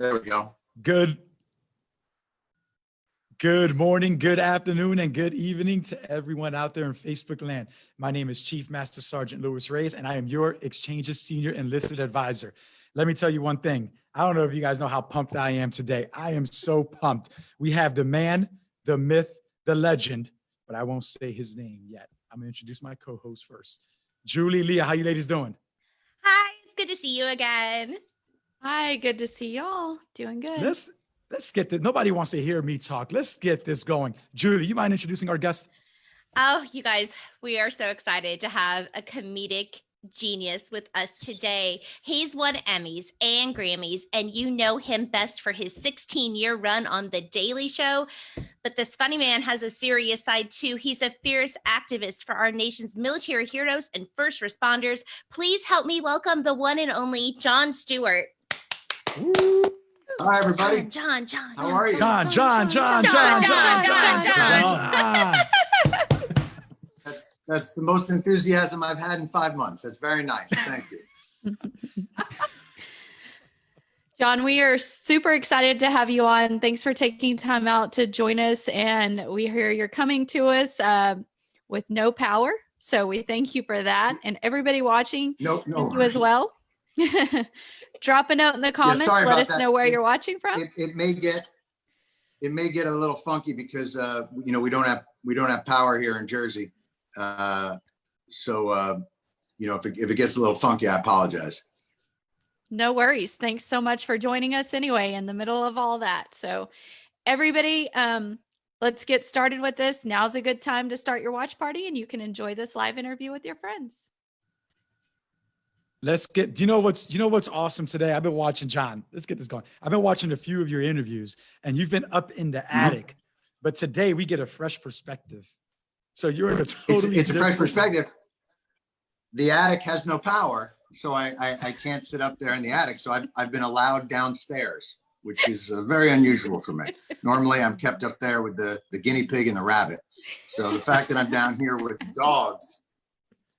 There we go. Good. Good morning, good afternoon, and good evening to everyone out there in Facebook land. My name is Chief Master Sergeant Louis Reyes, and I am your Exchange's Senior Enlisted Advisor. Let me tell you one thing. I don't know if you guys know how pumped I am today. I am so pumped. We have the man, the myth, the legend, but I won't say his name yet. I'm gonna introduce my co-host first. Julie, Leah, how you ladies doing? Hi, it's good to see you again. Hi, good to see y'all. Doing good. Let's let's get this. Nobody wants to hear me talk. Let's get this going. Julie, you mind introducing our guest? Oh, you guys, we are so excited to have a comedic genius with us today. He's won Emmys and Grammys, and you know him best for his 16 year run on The Daily Show. But this funny man has a serious side too. He's a fierce activist for our nation's military heroes and first responders. Please help me welcome the one and only Jon Stewart. Hi, everybody. Jon, Jon, Jon. How are you? Jon, Jon, Jon, Jon, Jon, Jon, Jon. That's that's the most enthusiasm I've had in five months. That's very nice. Thank you. Jon, we are super excited to have you on. Thanks for taking time out to join us. And we hear you're coming to us uh, with no power. So we thank you for that. And everybody watching, no, no. thank you as well. Drop a note in the comments. sorry Let us that. know where you're watching from. It, it may get it may get a little funky because uh, you know we don't have we don't have power here in Jersey. Uh, so uh, you know if it, if it gets a little funky, I apologize. No worries. Thanks so much for joining us anyway in the middle of all that. So everybody, um, let's get started with this. Now's a good time to start your watch party and you can enjoy this live interview with your friends. Let's get, do you know what's, you know what's awesome today? I've been watching Jon. Let's get this going. I've been watching a few of your interviews and you've been up in the attic, but today we get a fresh perspective. So you're in a It's, totally. it's a fresh perspective. The attic has no power, so I, I I can't sit up there in the attic. So I've I've been allowed downstairs, which is uh, very unusual for me. Normally, I'm kept up there with the the guinea pig and the rabbit. So the fact that I'm down here with dogs,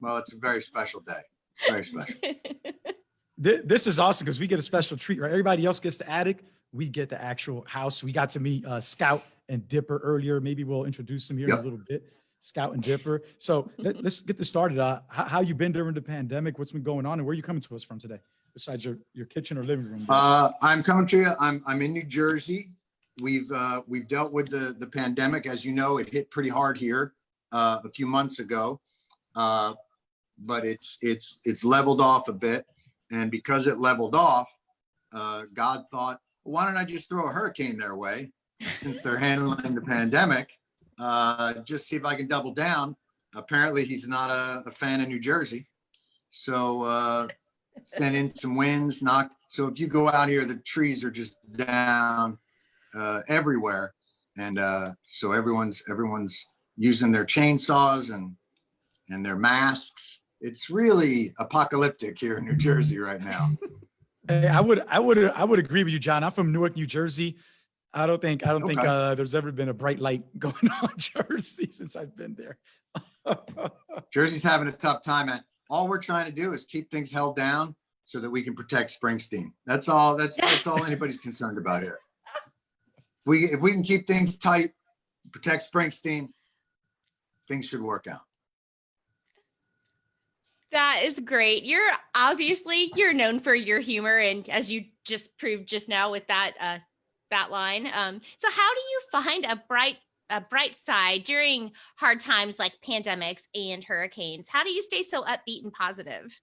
well, it's a very special day. Very special. Th- This is awesome because we get a special treat, right? Everybody else gets the attic. We get the actual house. We got to meet uh, Scout and Dipper earlier. Maybe we'll introduce them here in a little bit. Scout and Dipper. So let, us get this started. Uh, how, how you been during the pandemic? What's been going on and where are you coming to us from today? Besides your, your kitchen or living room? Uh, I'm coming to you. I'm I'm in New Jersey. We've uh, we've dealt with the the pandemic, as you know, it hit pretty hard here uh, a few months ago, uh, but it's it's it's leveled off a bit, and because it leveled off, uh, God thought, why don't I just throw a hurricane their way, since they're handling the pandemic, uh, just see if I can double down. Apparently, he's not a, a fan of New Jersey, so. Uh, sent in some winds, knocked. So if you go out here, the trees are just down uh, everywhere, and uh, so everyone's everyone's using their chainsaws and and their masks. It's really apocalyptic here in New Jersey right now. Hey, I would, I would, I would agree with you, John. I'm from Newark, New Jersey. I don't think, I don't think uh, there's ever been a bright light going on in Jersey since I've been there. Jersey's having a tough time, and all we're trying to do is keep things held down so that we can protect Springsteen. That's all. That's that's all anybody's concerned about here. If we if we can keep things tight, protect Springsteen, things should work out. That is great. You're obviously you're known for your humor, and as you just proved just now with that uh, that line. Um, so how do you find a bright a bright side during hard times like pandemics and hurricanes? How do you stay so upbeat and positive?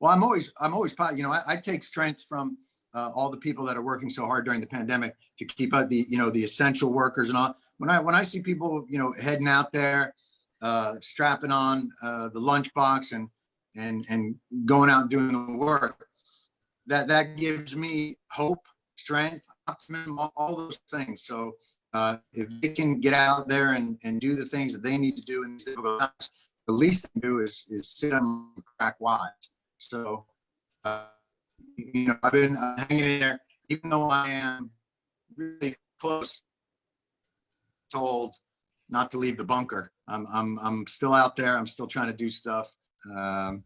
Well, I'm always, I'm always, po- you know, I, I take strength from uh, all the people that are working so hard during the pandemic to keep out the, you know, the essential workers and all. When I, when I see people, you know, heading out there, uh, strapping on uh, the lunchbox and, and, and going out doing the work, that, that gives me hope, strength, optimism, all, all those things. So uh, if they can get out there and, and do the things that they need to do in these difficult times, the least they do is, is sit on crack wise. So, uh, you know, I've been uh, hanging in there, even though I am really close, told not to leave the bunker. I'm I'm I'm still out there. I'm still trying to do stuff. Um,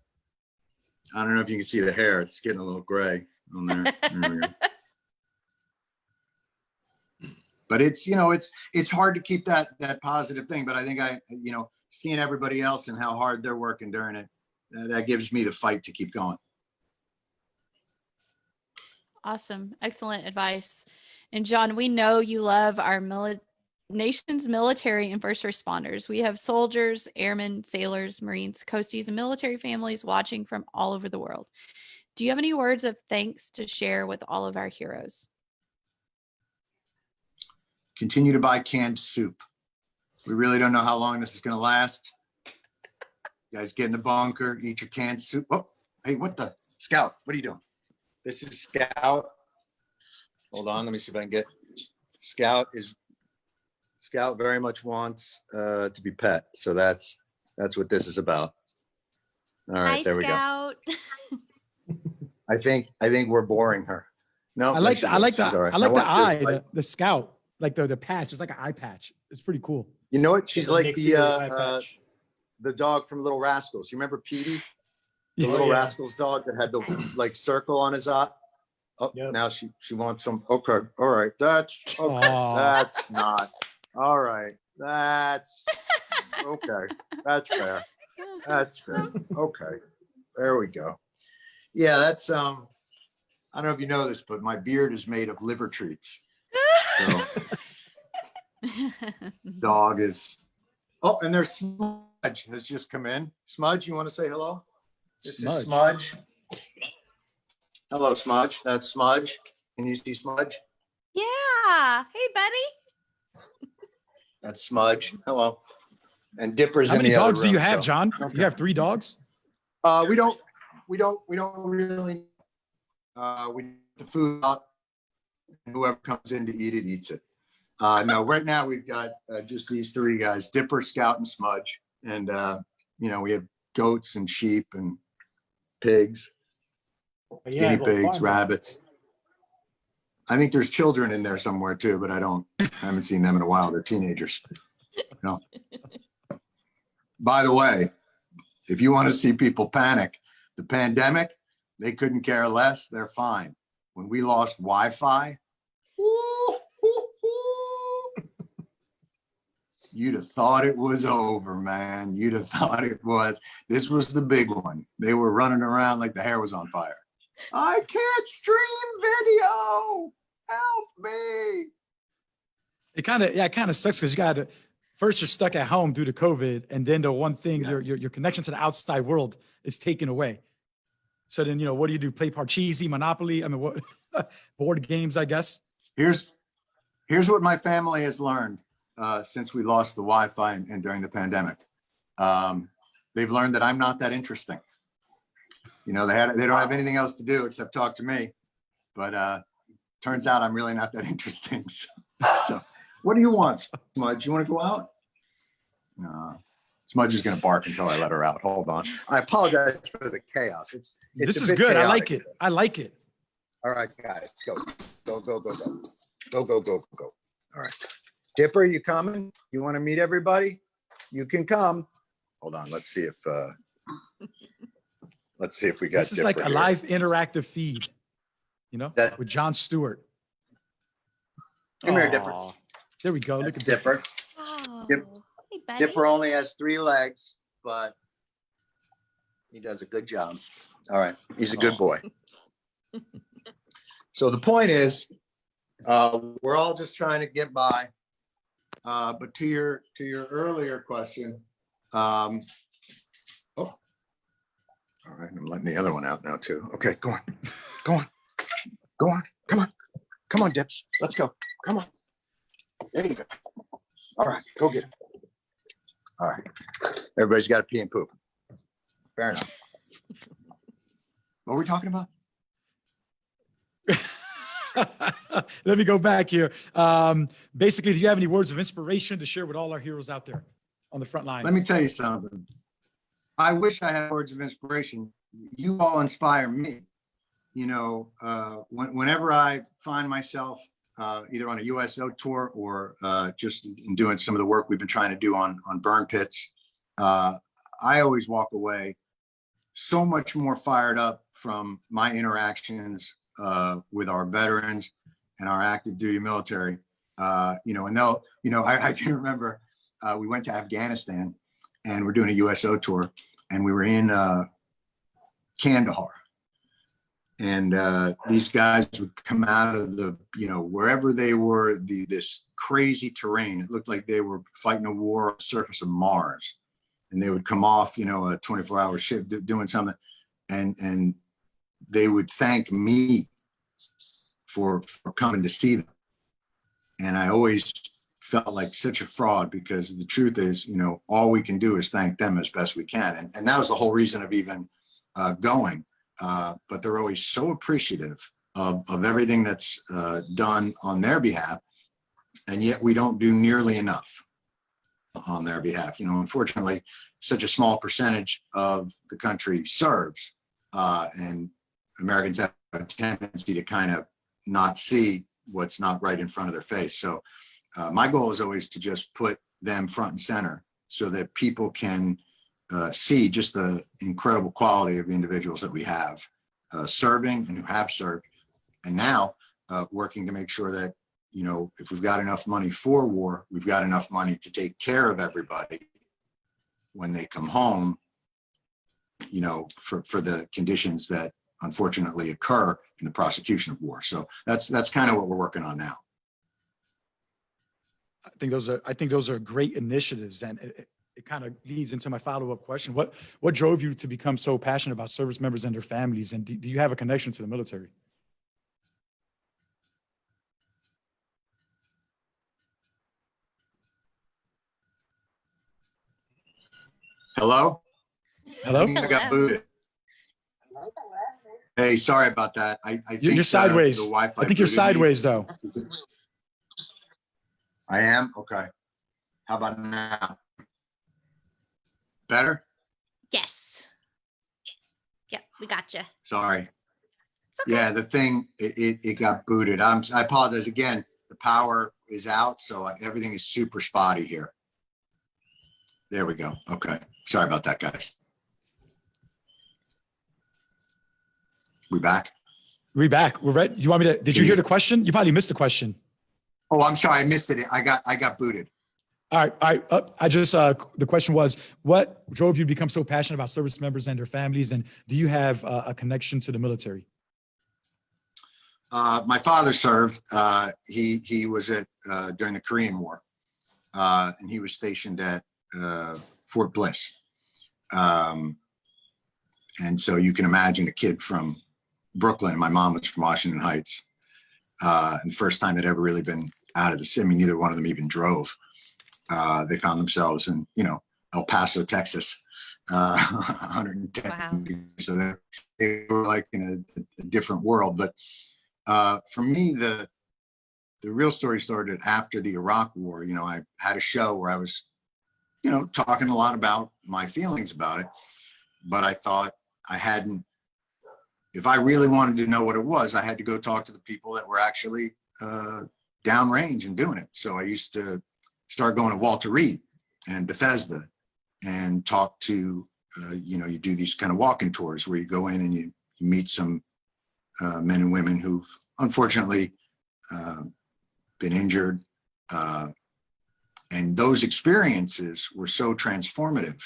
I don't know if you can see the hair. It's getting a little gray on there. there but it's you know it's it's hard to keep that that positive thing. But I think I you know seeing everybody else and how hard they're working during it, uh, that gives me the fight to keep going. Awesome, excellent advice. And Jon, we know you love our military nation's military and first responders. We have soldiers, airmen, sailors, Marines, coasties, and military families watching from all over the world. Do you have any words of thanks to share with all of our heroes? Continue to buy canned soup. We really don't know how long this is gonna last. You Guys, get in the bunker, eat your canned soup. Oh, hey, what the, Scout, what are you doing? This is Scout. Hold on, let me see if I can get, Scout is, Scout very much wants uh to be pet, so that's, that's what this is about. All right, Hi, right, there we go. Scout. I think, I think we're boring her. No. I like, the I like the, is. She's all right. I like the eye, to the, the scout, like the, the patch. It's like an eye patch. It's pretty cool. You know what? She's It's like the, uh, uh, the dog from Little Rascals. You remember Petey? The Yeah. Little yeah. Rascals dog that had the like circle on his eye? Oh, Yep. now she, she wants some, okay, all right, that's, okay, Aw. that's not, all right, that's, okay, that's fair, that's good. okay, there we go. Yeah, that's, um, I don't know if you know this, but my beard is made of liver treats. So dog is, oh, and there's Smudge has just come in. Smudge, you want to say hello? This Smudge. is Smudge. Hello, Smudge. That's Smudge. Can you see Smudge? Yeah. Hey, buddy. That's Smudge. Hello. And Dipper's How in many the other dogs do you have, so- Jon? Okay. You have three dogs? Uh, we don't, we don't, we don't really, uh, we, the food out. Whoever comes in to eat it, eats it. Uh, no, right now we've got, uh, just these three guys, Dipper, Scout and Smudge. And, uh, you know, we have goats and sheep and pigs, yeah, guinea pigs, farm rabbits. I think there's children in there somewhere too, but I don't, I haven't seen them in a while. They're teenagers. No. By the way, if you want to see people panic, the pandemic, they couldn't care less. They're fine. When we lost Wi-Fi, you'd have thought it was over, man. You'd have thought it was. This was the big one. They were running around like the hair was on fire. I can't stream video. Help me. It kind of, yeah, it kind of sucks because you got to, first you're stuck at home due to COVID. And then the one thing, your, your, your connection to the outside world is taken away. So then, you know, what do you do? Play Parcheesi, Monopoly? I mean, what, board games, I guess? Here's, here's what my family has learned uh, since we lost the Wi-Fi and, and during the pandemic. Um, they've learned that I'm not that interesting. You know, they had, they don't have anything else to do except talk to me. But uh, turns out I'm really not that interesting. So, so what do you want, Smudge? You want to go out? No. Smudge is going to bark until I let her out. Hold on. I apologize for the chaos. It's, it's This is good. I like it. I like it. All right, guys, go, go, go, go, go, go, go, go, go. All right. Dipper, you coming? You want to meet everybody? You can come. Hold on, let's see if, uh, let's see if we got This is like a here. live interactive feed, you know, That- with Jon Stewart. Come here, Dipper. There we go. Look at Dipper. Dipper. Oh, Dip- hey. Dipper only has three legs, but he does a good job. All right, he's a good Aw. boy. So the point is, uh, we're all just trying to get by. Uh, but to your, to your earlier question, um, oh. All right, I'm letting the other one out now too. Okay, go on, go on, go on, come on, come on, Dips, let's go, come on. There you go. All right, go get it. All right, everybody's got to pee and poop. Fair enough. What were we talking about? Let me go back here. Um, basically, do you have any words of inspiration to share with all our heroes out there on the front lines? Let me tell you something. I wish I had words of inspiration. You all inspire me. You know, uh, when, whenever I find myself uh, either on a USO tour or uh, just in doing some of the work we've been trying to do on on burn pits, uh, I always walk away so much more fired up from my interactions uh, with our veterans and our active duty military Uh, you know, and they'll, you know, I, I can remember, we went to Afghanistan and we're doing a USO tour and we were in, Kandahar. And, uh, these guys would come out of the, you know, wherever they were, the, this crazy terrain. It looked like they were fighting a war on the surface of Mars. And they would come off, you know, a 24 hour shift do- doing something and, and they would thank me for, for coming to see them. And I always felt like such a fraud because the truth is, you know, all we can do is thank them as best we can. And, and that was the whole reason of even uh, going. Uh, but they're always so appreciative of, of everything that's uh, done on their behalf. And yet we don't do nearly enough on their behalf. You know, unfortunately, such a small percentage of the country serves. Uh, and Americans have a tendency to kind of not see what's not right in front of their face. So uh, my goal is always to just put them front and center so that people can uh, see just the incredible quality of the individuals that we have uh, serving and who have served. And now uh, working to make sure that, you know, if we've got enough money for war, we've got enough money to take care of everybody when they come home, you know, for, for the conditions that unfortunately occur in the prosecution of war. So that's, that's kind of what we're working on now. I think those are, I think those are great initiatives and it, kind of leads into my follow-up question. What, what drove you to become so passionate about service members and their families? And do, do you have a connection to the military? Hello? Hello? I I got booted. Hey, sorry about that. I, I think. You're uh, sideways. I think you're booted me. sideways though. I am? Okay. How about now? Better? Yes. Yep, we got you. Sorry. Okay. Yeah, the thing, it, it, it got booted. I'm, I apologize again. The power is out, so I- everything is super spotty here. There we go. Okay. Sorry about that, guys. We back? We back. We're ready. You want me to, did you hear the question? You probably missed the question. Oh, I'm sorry. I missed it. I got, I got booted. All right, right. Uh, I just, uh, the question was, what drove you to become so passionate about service members and their families? And do you have uh, a connection to the military? Uh, my father served. Uh, he he was at uh, during the Korean War, and he was stationed at Fort Bliss. Um, and so you can imagine a kid from Brooklyn. My mom was from Washington Heights, and the first time they'd ever really been out of the city. I mean, neither one of them even drove. Uh, they found themselves in you know El Paso, Texas, uh, 110 Wow. degrees. So they, they were like in a, a different world, but uh, for me, the the real story started after the Iraq War. You know, I had a show where I was, you know, talking a lot about my feelings about it, but I thought I hadn't. If I really wanted to know what it was, I had to go talk to the people that were actually uh, downrange and doing it. So I used to start going to Walter Reed and Bethesda and talk to, uh, you know, you do these kind of walking tours where you go in and you, you meet some uh, men and women who've unfortunately uh, been injured. Uh, and those experiences were so transformative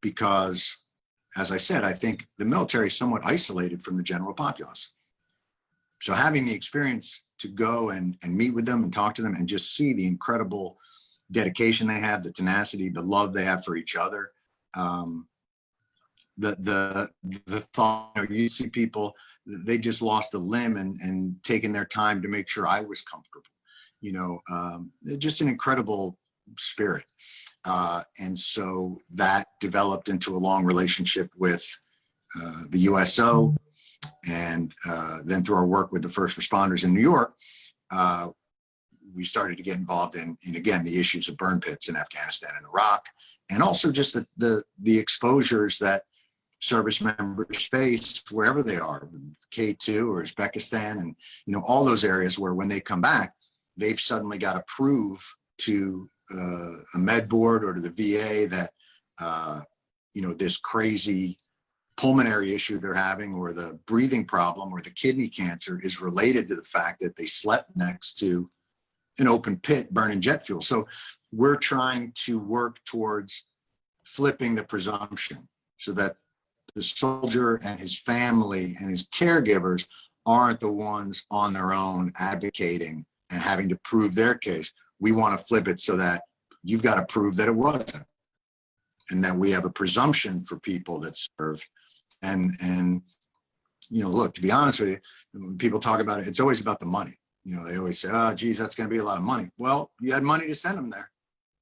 because, as I said, I think the military is somewhat isolated from the general populace. So having the experience to go and, and meet with them and talk to them and just see the incredible dedication they have, the tenacity, the love they have for each other. Um, the, the, the thought, you, know, you see people they just lost a limb and and taking their time to make sure I was comfortable. You know, um, just an incredible spirit. Uh, and so that developed into a long relationship with uh, the USO. And uh, then through our work with the first responders in New York, uh, we started to get involved in, in, again, the issues of burn pits in Afghanistan and Iraq, and also just the, the, the exposures that service members face wherever they are, K2 or Uzbekistan, and you know all those areas where when they come back, they've suddenly got to prove to uh, a med board or to the VA that uh, you know this crazy pulmonary issue they're having, or the breathing problem, or the kidney cancer is related to the fact that they slept next to an open pit burning jet fuel. So we're trying to work towards flipping the presumption so that the soldier and his family and his caregivers aren't the ones on their own advocating and having to prove their case. We want to flip it so that you've got to prove that it wasn't. And that we have a presumption for people that serve. And, and, you know, look, to be honest with you, people talk about it, it's always about the money. You know, they always say, oh, geez, that's going to be a lot of money. Well, you had money to send them there.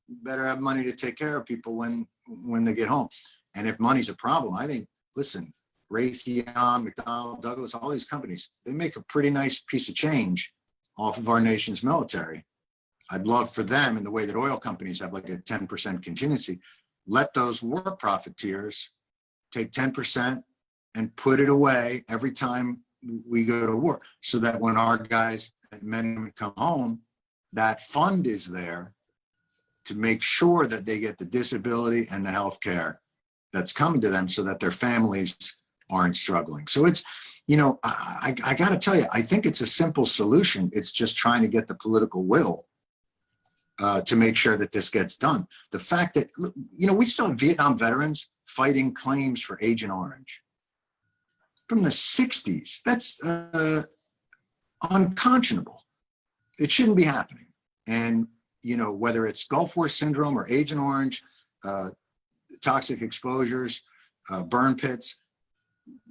You better have money to take care of people when, when they get home. And if money's a problem, I think, listen, Raytheon, McDonnell, Douglas, all these companies, they make a pretty nice piece of change off of our nation's military. I'd love for them in the way that oil companies have like a 10% contingency, let those war profiteers take 10% and put it away every time we go to war so that when our guys men women come home, that fund is there to make sure that they get the disability and the health care that's coming to them so that their families aren't struggling. So it's, you know, I, I, I got to tell you, I think it's a simple solution. It's just trying to get the political will uh, to make sure that this gets done. The fact that, you know, we still have Vietnam veterans fighting claims for Agent Orange from the 60s. That's uh, unconscionable. It shouldn't be happening. And, you know, whether it's Gulf War syndrome or Agent Orange, uh, toxic exposures, uh, burn pits,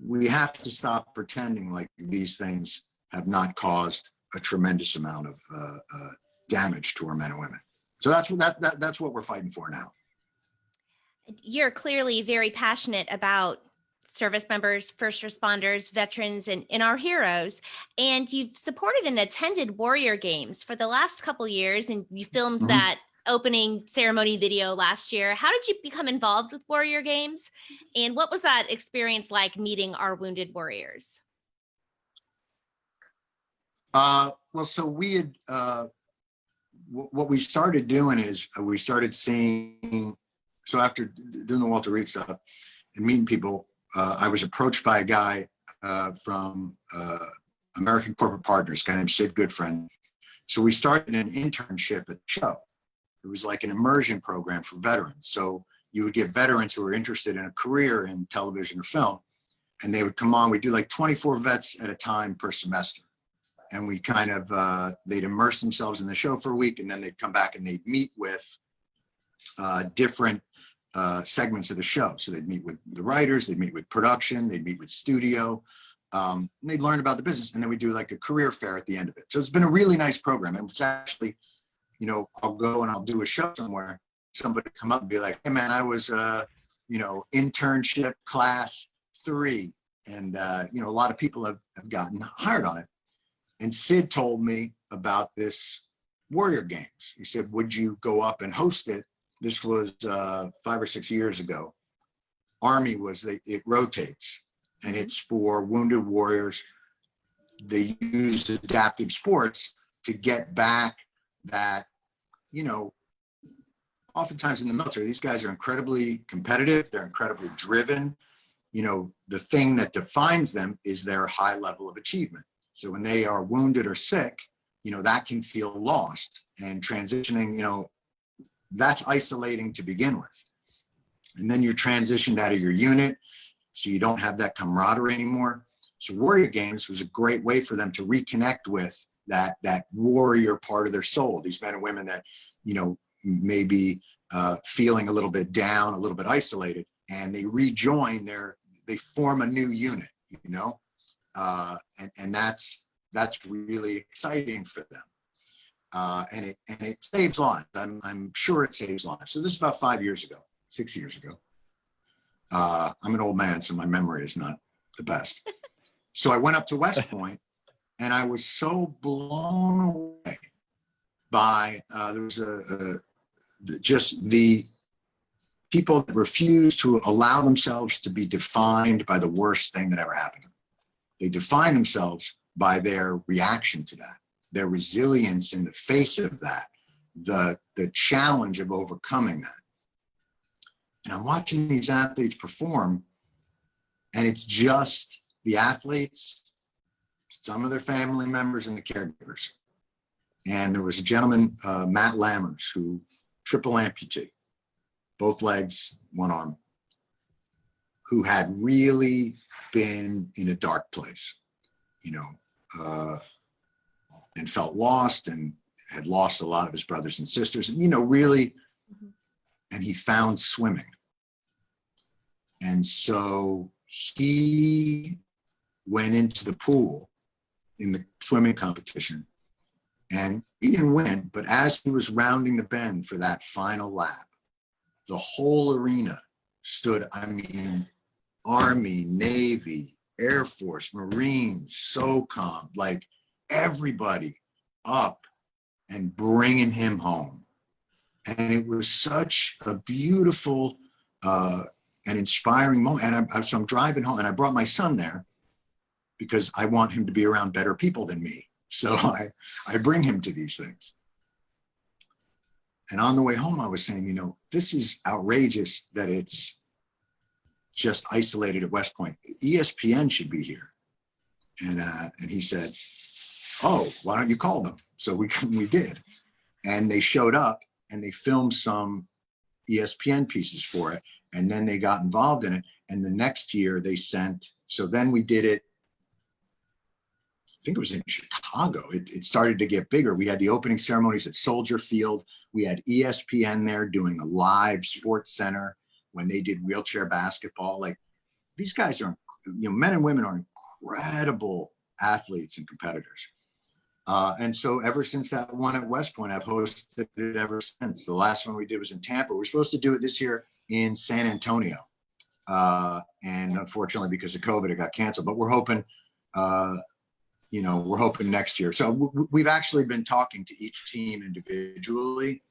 we have to stop pretending like these things have not caused a tremendous amount of uh, uh, damage to our men and women. So that's what that, that that's what we're fighting for now. You're clearly very passionate about service members, first responders, veterans, and, and our heroes. And you've supported and attended Warrior Games for the last couple years, and you filmed Mhm. that opening ceremony video last year. How did you become involved with Warrior Games? And what was that experience like meeting our wounded warriors? Uh, well, so we had, uh, wh- what we started doing is uh, we started seeing, so after doing the Walter Reed stuff and meeting people, uh, I was approached by a guy uh, from uh, American Corporate Partners, guy named Sid Goodfriend. So we started an internship at the show. It was like an immersion program for veterans. So you would get veterans who were interested in a career in television or film, and they would come on. We'd do like 24 vets at a time per semester and we kind of uh, they'd immerse themselves in the show for a week and then they'd come back and they'd meet with uh, different uh, segments of the show so they'd meet with the writers they'd meet with production they'd meet with studio um, they'd learn about the business and then we do like a career fair at the end of it so it's been a really nice program and it's actually you know i'll go and i'll do a show somewhere somebody come up and be like hey man i was uh you know internship class three and uh you know a lot of people have, have gotten hired on it and Sid told me about this Warrior Games. He said, would you go up and host it? This was uh, five or six years ago. Army was, they, it rotates and it's for wounded warriors. They use adaptive sports to get back that, you know, oftentimes in the military, these guys are incredibly competitive. They're incredibly driven. You know, the thing that defines them is their high level of achievement. So when they are wounded or sick, you know, that can feel lost and transitioning, you know, that's isolating to begin with. And then you're transitioned out of your unit, so you don't have that camaraderie anymore. So Warrior Games was a great way for them to reconnect with that, that warrior part of their soul, these men and women that, you know, may be uh, feeling a little bit down, a little bit isolated, and they rejoin their, they form a new unit, you know? uh, and, and that's that's really exciting for them. Uh, and it and it saves lives. I'm I'm sure it saves lives. So this is about five years ago, six years ago. Uh, I'm an old man, so my memory is not the best. so I went up to West Point, and I was so blown away by uh, there was a, a just the people that refuse to allow themselves to be defined by the worst thing that ever happened to them. They define themselves by their reaction to that, their resilience in the face of that, the, the challenge of overcoming that. And I'm watching these athletes perform, and it's just the athletes, some of their family members, and the caregivers. And there was a gentleman, uh, Matt Lammers, who triple amputee, both legs, one arm, who had really been in a dark place, you know, uh, and felt lost and had lost a lot of his brothers and sisters and, you know, really, Mhm. and he found swimming. And so he went into the pool in the swimming competition and he didn't win, but as he was rounding the bend for that final lap, the whole arena stood, I mean, Army, Navy, Air Force, Marines, SOCOM, like everybody up and bringing him home. And it was such a beautiful uh, and inspiring moment. And I, so I'm driving home and I brought my son there because I want him to be around better people than me. So I, I bring him to these things. And on the way home, I was saying, you know, this is outrageous that it's just isolated at West Point. ESPN should be here. And, uh, and he said, oh, why don't you call them? So we, we did. And they showed up and they filmed some ESPN pieces for it. And then they got involved in it. And the next year they sent, so then we did it I think it was in Chicago. It, it started to get bigger. We had the opening ceremonies at Soldier Field. We had ESPN there doing a live SportsCenter when they did wheelchair basketball. Like these guys are, you know, men and women are incredible athletes and competitors. Uh, and so ever since that one at West Point, I've hosted it ever since. The last one we did was in Tampa. We're supposed to do it this year in San Antonio. Uh, and unfortunately, because of COVID, it got canceled, but we're hoping, uh, you know, we're hoping next year. So we've actually been talking to each team individually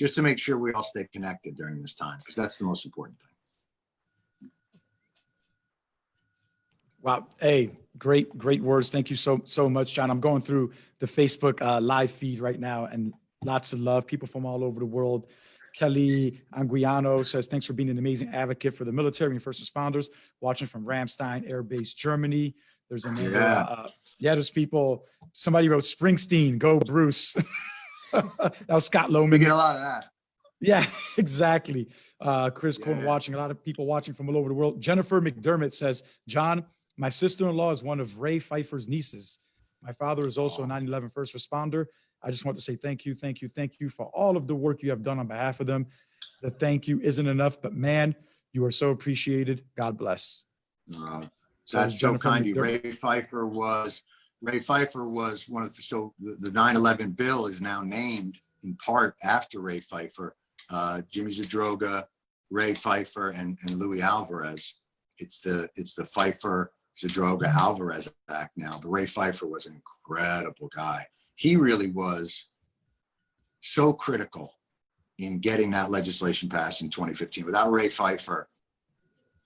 just to make sure we all stay connected during this time, because that's the most important thing. Wow. Hey, great, great words. Thank you so, so much, Jon. I'm going through the Facebook uh, live feed right now and lots of love. People from all over the world. Kelly Anguiano says, thanks for being an amazing advocate for the military and first responders watching from Ramstein Air Base, Germany. There's a Yeah. uh, yeah, there's people, somebody wrote Springsteen, go Bruce. that was Scott We get a lot of that. Yeah, exactly. Uh, Chris Cohen watching, a lot of people watching from all over the world. Jennifer McDermott says, Jon, my sister-in-law is one of Ray Pfeiffer's nieces. My father is also a 9/11 first responder. I just want to say thank you, thank you, thank you for all of the work you have done on behalf of them. The thank you isn't enough, but man, you are so appreciated. God bless. Uh, That's so Jennifer kind of you. Ray Pfeiffer was, Ray Pfeiffer was one of, the so the the 9/11 bill is now named in part after Ray Pfeiffer. Uh, Jimmy Zadroga, Ray Pfeiffer, and, and Luis Alvarez. It's the, it's the Pfeiffer Zadroga Alvarez Act now, but Ray Pfeiffer was an incredible guy. He really was so critical in getting that legislation passed in 2015. Without Ray Pfeiffer,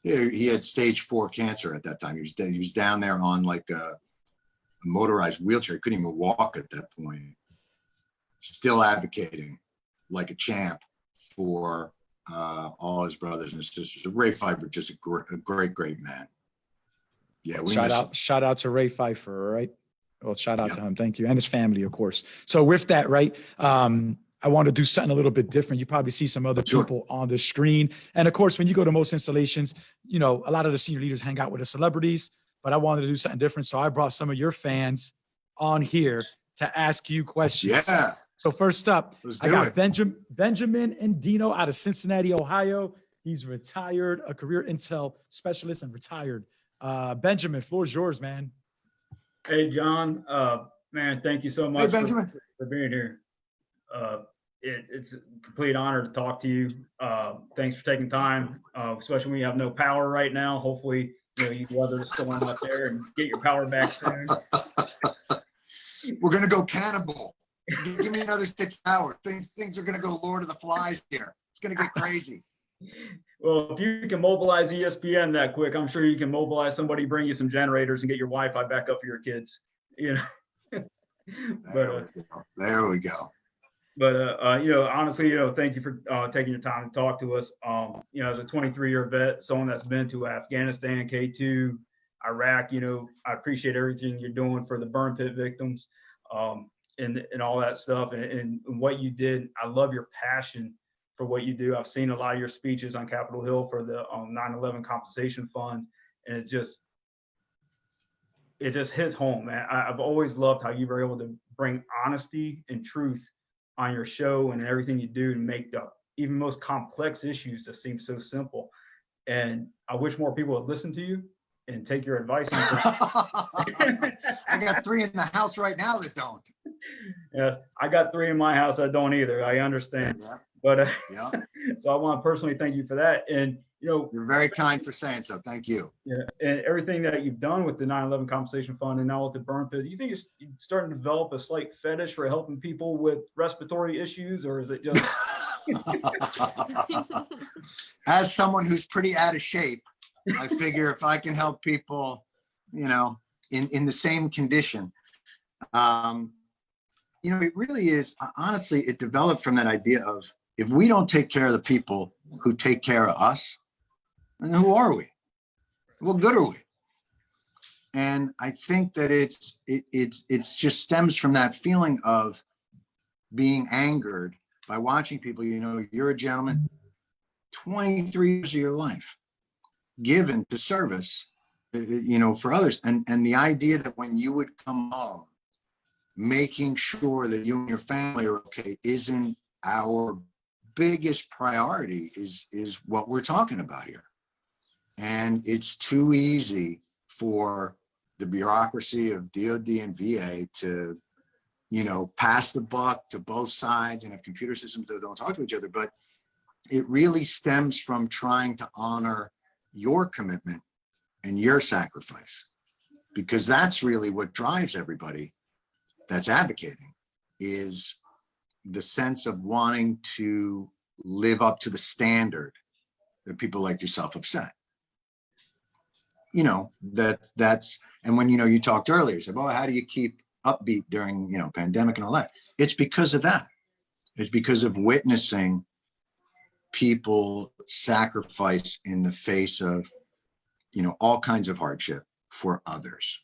he, had stage four cancer at that time. He was he was down there on like a, a motorized wheelchair. He couldn't even walk at that point. Still advocating like a champ for uh, all his brothers and sisters. Ray Pfeiffer, just a, gr- a great, great man. Yeah, we Shout miss him. out, shout out to Ray Pfeiffer, right? Well, shout out Yeah. to him. Thank you. And his family, of course. So with that, right? Um, I want to do something a little bit different. You probably see some other Sure. people on the screen. And of course, when you go to most installations, you know, a lot of the senior leaders hang out with the celebrities, but I wanted to do something different. So I brought some of your fans on here to ask you questions. Yeah, So first up, I got it. Benjamin Benjamin Endino out of Cincinnati, Ohio. He's retired, a career intel specialist and retired. Uh, Benjamin, floor's yours, man. Hey, Jon, uh, man, thank you so much for, Benjamin. for being here. Uh, it, it's a complete honor to talk to you. Uh, thanks for taking time, uh, especially when you have no power right now. Hopefully, you know, you weather the storm up there and get your power back soon. We're gonna go cannibal. Give give me another six hours. Things, things are gonna go Lord of the Flies here. It's gonna get crazy. Well, if you can mobilize ESPN that quick, I'm sure you can mobilize somebody, bring you some generators and get your Wi-Fi back up for your kids, you know? But, uh, There we go. There we go. But uh, uh, you know, honestly, you know, thank you for uh, taking your time to talk to us. Um, you know, as a 23 year vet, someone that's been to Afghanistan, K2, Iraq, you know, I appreciate everything you're doing for the burn pit victims. Um, and, and all that stuff and, and what you did. I love your passion for what you do. I've seen a lot of your speeches on Capitol Hill for the um, 9/11 compensation fund, and it just it just hits home, man. I, I've always loved how you were able to bring honesty and truth on your show and everything you do to make the even most complex issues that seem so simple. And I wish more people would listen to you and take your advice. I got three in the house right now that don't. yeah, I got three in my house that don't either. I understand, Yeah, but uh, yeah. so I want to personally thank you for that. And you know, You're very kind for saying so. Thank you. Yeah, and everything that you've done with the 9/11 compensation fund and now with the burn pit, do you think you're starting to develop a slight fetish for helping people with respiratory issues, or is it just? As someone who's pretty out of shape, I figure if I can help people, you know, in, in the same condition. Um, you know, it really is, honestly, it developed from that idea of if we don't take care of the people who take care of us, then who are we? What good are we? And I think that it's, it, it's, it's just stems from that feeling of being angered by watching people, you know, you're a gentleman, 23 years of your life given to service, uh, you know, for others. And, and the idea that when you would come home, making sure that you and your family are okay isn't our biggest priority is, is what we're talking about here. And it's too easy for the bureaucracy of DOD and VA to, you know, pass the buck to both sides and have computer systems that don't talk to each other. But it really stems from trying to honor your commitment and your sacrifice, because that's really what drives everybody that's advocating is the sense of wanting to live up to the standard that people like yourself have set. You know, that that's, and when, you know, you talked earlier, you said, well, how do you keep upbeat during, you know, pandemic and all that? It's because of that. It's because of witnessing people sacrifice in the face of, you know, all kinds of hardship for others.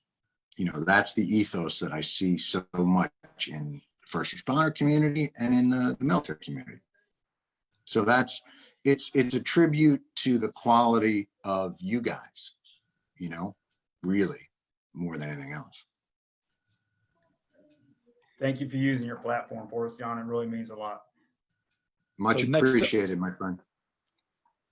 You know, that's the ethos that I see so much in first responder community and in the, the military community. So that's, it's, it's a tribute to the quality of you guys, you know, really more than anything else. Thank you for using your platform for us, Jon. It really means a lot. Much So appreciated, my friend.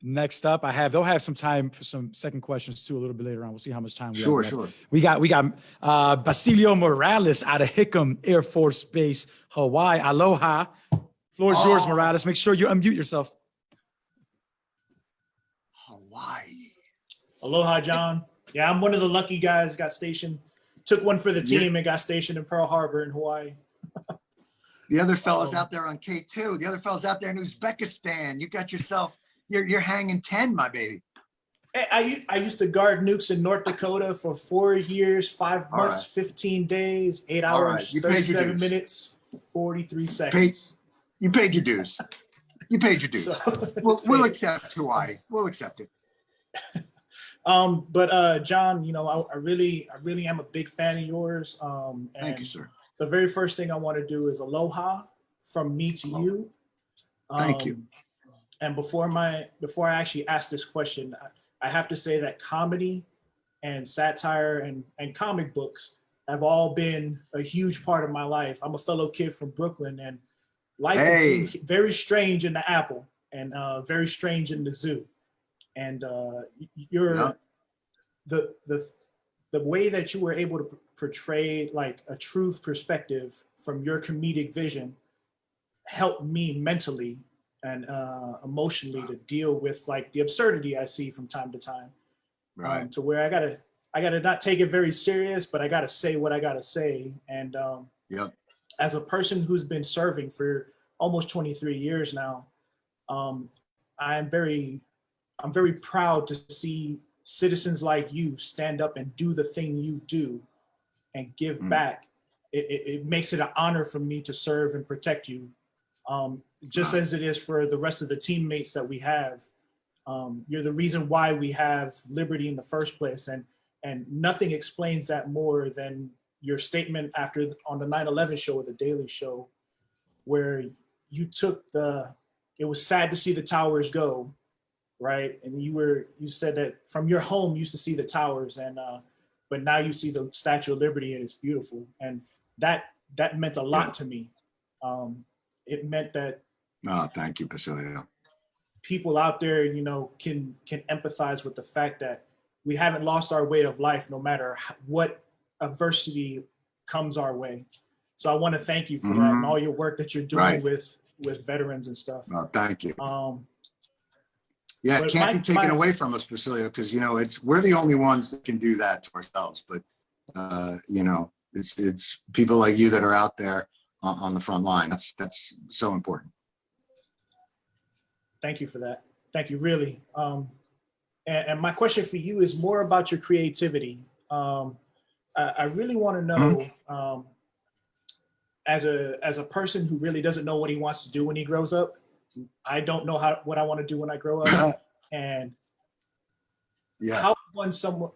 Next up, I have, they'll have some time for some second questions too, a little bit later on. We'll see how much time we have. Sure, left. sure. We got, we got uh, Basilio Morales out of Hickam Air Force Base, Hawaii. Aloha. Floor is yours, Oh. Morales. Make sure you unmute yourself. Hawaii. Aloha, Jon. Yeah, I'm one of the lucky guys. Got stationed, took one for the Yeah. team, and got stationed in Pearl Harbor in Hawaii. The other fellow's Um, out there on K2. The other fellow's out there in Uzbekistan. You got yourself, you're, you're hanging 10, my baby. I I used to guard nukes in North Dakota for four years, five months, 15 days, eight right, hours, you 37 dues. minutes, 43 seconds. You paid your dues. You paid your dues. So, We'll, we'll accept Hawaii. We'll accept it. um, but uh, Jon, you know, I, I really, I really am a big fan of yours. Um, and Thank you, sir. the very first thing I want to do is aloha from me to Aloha. you. Thank you. And before my before I actually ask this question, I, I have to say that comedy and satire and, and comic books have all been a huge part of my life. I'm a fellow kid from Brooklyn and life Hey. seem very strange in the apple and uh, very strange in the zoo. And uh, you're Yeah. the the the way that you were able to portray like a truth perspective from your comedic vision helped me mentally and uh, emotionally to deal with like the absurdity I see from time to time. um, Right. to where I gotta I gotta not take it very serious, but I gotta say what I gotta say. And um, Yep. as a person who's been serving for almost 23 years now, um, I'm very I'm very proud to see citizens like you stand up and do the thing you do and give Mm. back. It, it, it makes it an honor for me to serve and protect you, um, just as it is for the rest of the teammates that we have. Um, you're the reason why we have liberty in the first place, and and nothing explains that more than your statement after on the 9/11 show or the Daily Show, where you took the. It was sad to see the towers go, right? And you were you said that from your home you used to see the towers, and uh, but now you see the Statue of Liberty and it's beautiful, and that that meant a lot to me. Um, it meant that Oh, thank you, Basilio. people out there, you know, can can empathize with the fact that we haven't lost our way of life, no matter what adversity comes our way. So I want to thank you for that and all your work that you're doing Right. with with veterans and stuff. Oh, thank you. Um, Yeah, it can't my- be taken my- away from us, Basilio, because, you know, it's, we're the only ones that can do that to ourselves. But, uh, you know, it's, it's people like you that are out there on, on the front line. That's, that's so important. Thank you for that. Thank you, really. Um, and, and my question for you is more about your creativity. Um, I, I really want to know, um, as a as a person who really doesn't know what he wants to do when he grows up, I don't know how what I want to do when I grow up, and Yeah, how when someone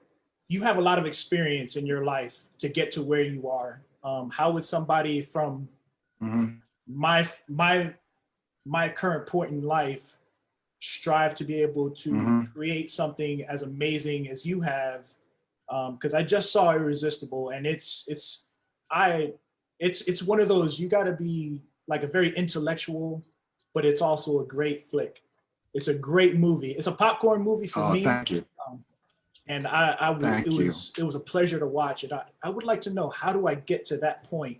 you have a lot of experience in your life to get to where you are. Um, how would somebody from mhm. my my my current point in life strive to be able to Mhm. create something as amazing as you have because i just saw irresistible and it's it's i it's it's one of those you got to be like a very intellectual but it's also a great flick it's a great movie it's a popcorn movie for Oh, me thank you. and I, I would, Thank it you. was it was a pleasure to watch it. I, I would like to know how do I get to that point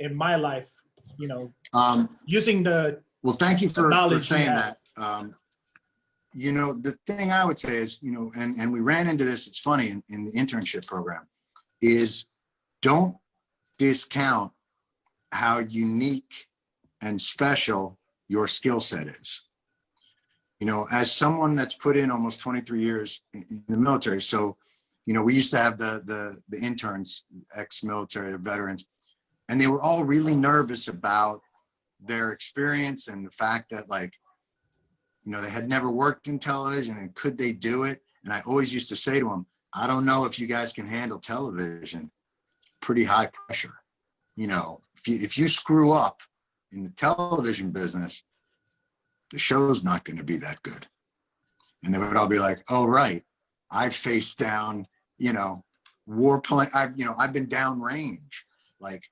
in my life, you know, Um, using the Well, thank you for, for you saying that. Um, you know, the thing I would say is, you know, and, and we ran into this, it's funny, in, in the internship program, is don't discount how unique and special your skill set is. You know, as someone that's put in almost 23 years in, the military, so, you know, we used to have the, the, the interns, ex-military, veterans, and they were all really nervous about their experience and the fact that like, you know, they had never worked in television and could they do it? And I always used to say to them, I don't know if you guys can handle television, pretty high pressure. You know, if you, if you screw up in the television business, the show's not going to be that good. And they would all be like, oh, right. I faced down, you know, war warplane. I've, you know, I've been down range. Like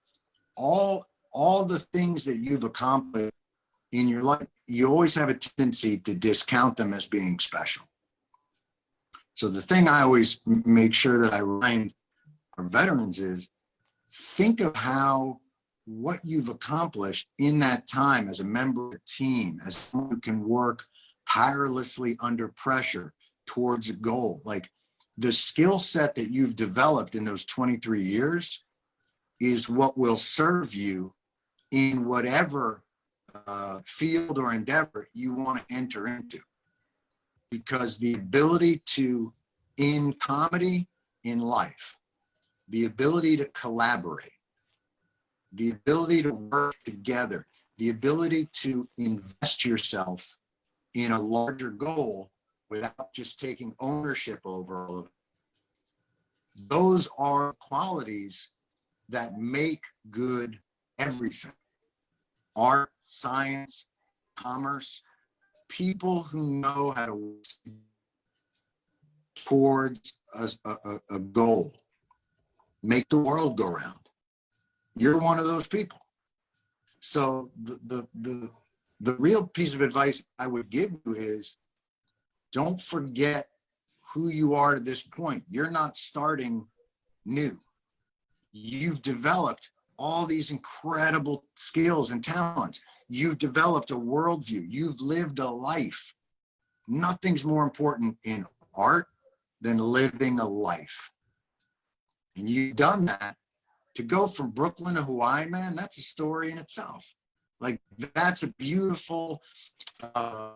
all all the things that you've accomplished in your life, you always have a tendency to discount them as being special. So the thing I always make sure that I remind our veterans is think of how what you've accomplished in that time as a member of a team, as someone who can work tirelessly under pressure towards a goal. Like the skill set that you've developed in those 23 years is what will serve you in whatever uh, field or endeavor you want to enter into. Because the ability to, in comedy, in life, the ability to collaborate, the ability to work together, the ability to invest yourself in a larger goal without just taking ownership over all of it. Those are qualities that make good everything. Art, science, commerce, people who know how to work towards a, a, a goal, make the world go round. You're one of those people. So the, the, the, the real piece of advice I would give you is don't forget who you are to this point. You're not starting new. You've developed all these incredible skills and talents. You've developed a worldview. You've lived a life. Nothing's more important in art than living a life. And you've done that to go from Brooklyn to Hawaii, man, that's a story in itself. Like that's a beautiful uh,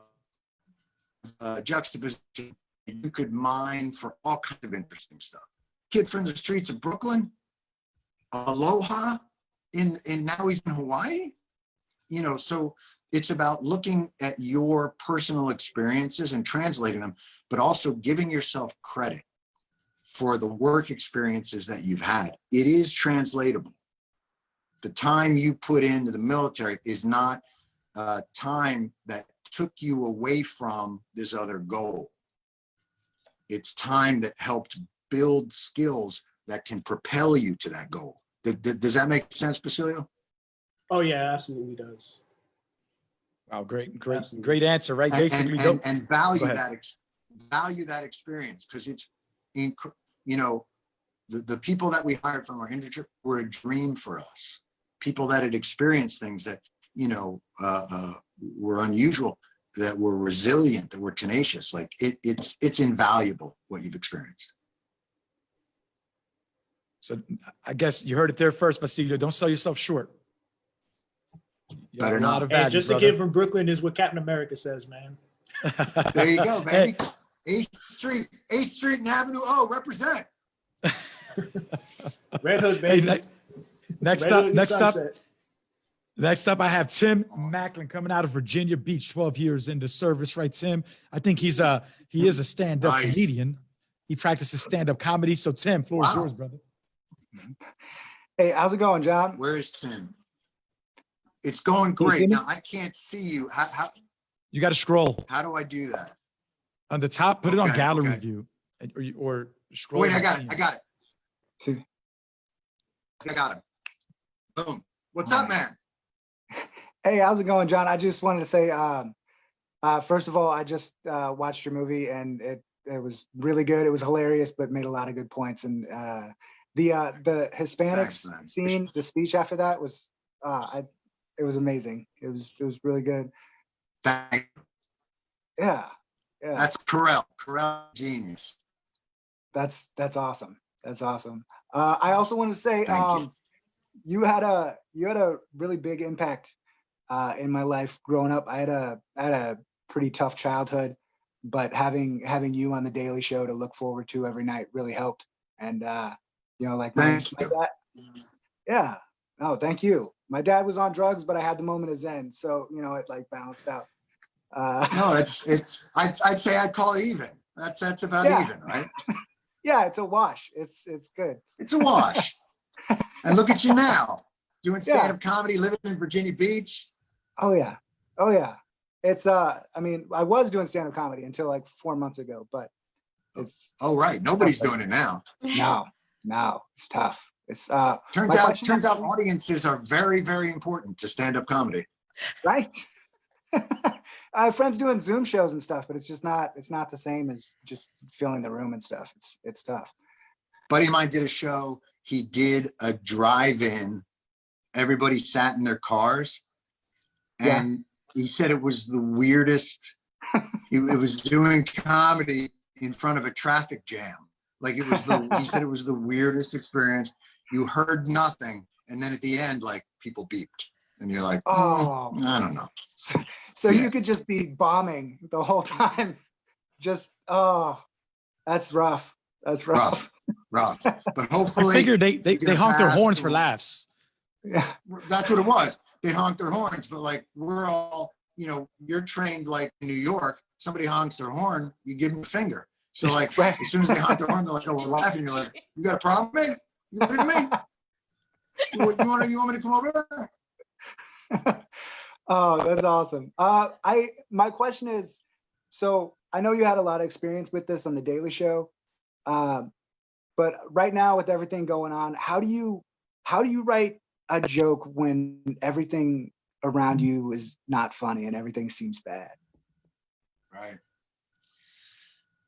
uh, juxtaposition you could mine for all kinds of interesting stuff. Kid from the streets of Brooklyn, aloha, in, in now he's in Hawaii. You know, so it's about looking at your personal experiences and translating them, but also giving yourself credit for the work experiences that you've had. It is translatable. The time you put into the military is not uh, time that took you away from this other goal. It's time that helped build skills that can propel you to that goal. Th- th- Does that make sense, Basilio? Oh yeah, absolutely does. Wow, great, great, Absolutely. great answer, right? And- Basically, and, and, and value that ex- value that experience because it's inc- you know the, the people that we hired from our industry were a dream for us people that had experienced things that you know uh, uh, were unusual that were resilient that were tenacious like it, it's it's invaluable what you've experienced So I guess you heard it there first, Basilio. Don't sell yourself short. You got Better not. of Hey, value, just a brother. kid from Brooklyn is what Captain America says, man. there you go Hey, baby 8th street 8th street and avenue oh represent Red Hook, Hey, baby. ne- next Red up, Hood and next up, next up, I have Tim Macklin coming out of Virginia Beach, 12 years into service, right, Tim? I think he's a, he is a stand-up Nice. comedian. He practices stand-up comedy. So Tim, floor is yours, brother. Hey, how's it going, Jon? where is tim it's going Can you see great now i can't see you how, how, You got to scroll how do i do that on the top, put it on gallery okay. view and- or, you- or scroll. Wait, I got see it. I got it. See. I got him. Boom. What's up, man? Hey, how's it going, Jon? I just wanted to say, um, uh, first of all, I just uh, watched your movie and it it was really good. It was hilarious, but made a lot of good points. And uh, the uh, the Hispanics Thanks, scene, the speech after that was, uh, I, it was amazing. It was it was really good. Thank Yeah, yeah. That's Carell. Carell genius. That's that's awesome. That's awesome. Uh, I also want to say, Thank you. um, you had a you had a really big impact uh, in my life growing up. I had a I had a pretty tough childhood, but having having you on the Daily Show to look forward to every night really helped. And uh, you know, like my, Thank my you. dad. Yeah. No, thank you. My dad was on drugs, but I had the moment of zen, so you know it like balanced out. Uh, No, it's it's. I'd I'd say I'd call even. That's that's about Yeah. even, right? yeah, it's a wash. It's it's good. It's a wash. and look at you now, doing stand-up comedy, living in Virginia Beach. Oh yeah. Oh yeah. It's uh I mean, I was doing stand-up comedy until like four months ago, but it's Oh, right. Nobody's doing it now. no, no, it's tough. It's uh Turns out, turns out audiences are very, very important to stand-up comedy. right. I have friends doing Zoom shows and stuff, but it's just not it's not the same as just filling the room and stuff. It's it's tough. buddy of mine did a show. He did a drive-in. Everybody sat in their cars. Yeah. And he said it was the weirdest. It, it was doing comedy in front of a traffic jam. Like it was the, he said it was the weirdest experience. You heard nothing. And then at the end, like people beeped and you're like, oh, Oh, I don't know. so, so Yeah. you could just be bombing the whole time. Just oh, that's rough. That's rough. Rough, rough. But I hopefully. figured they, they, they gonna honk their horns for laughs. Yeah. that's what it was. They honked their horns, but like we're all, you know, you're trained like New York. Somebody honks their horn, you give them a finger. So like Right. as soon as they honk their horn, they're like, "Oh, we're laughing." You're like, "You got a problem, with me? You at me? You, you want? You want me to come over there?" oh, that's awesome. Uh, I my question is, so I know you had a lot of experience with this on the Daily Show, um, but right now with everything going on, how do you how do you write a joke when everything around you is not funny and everything seems bad? Right.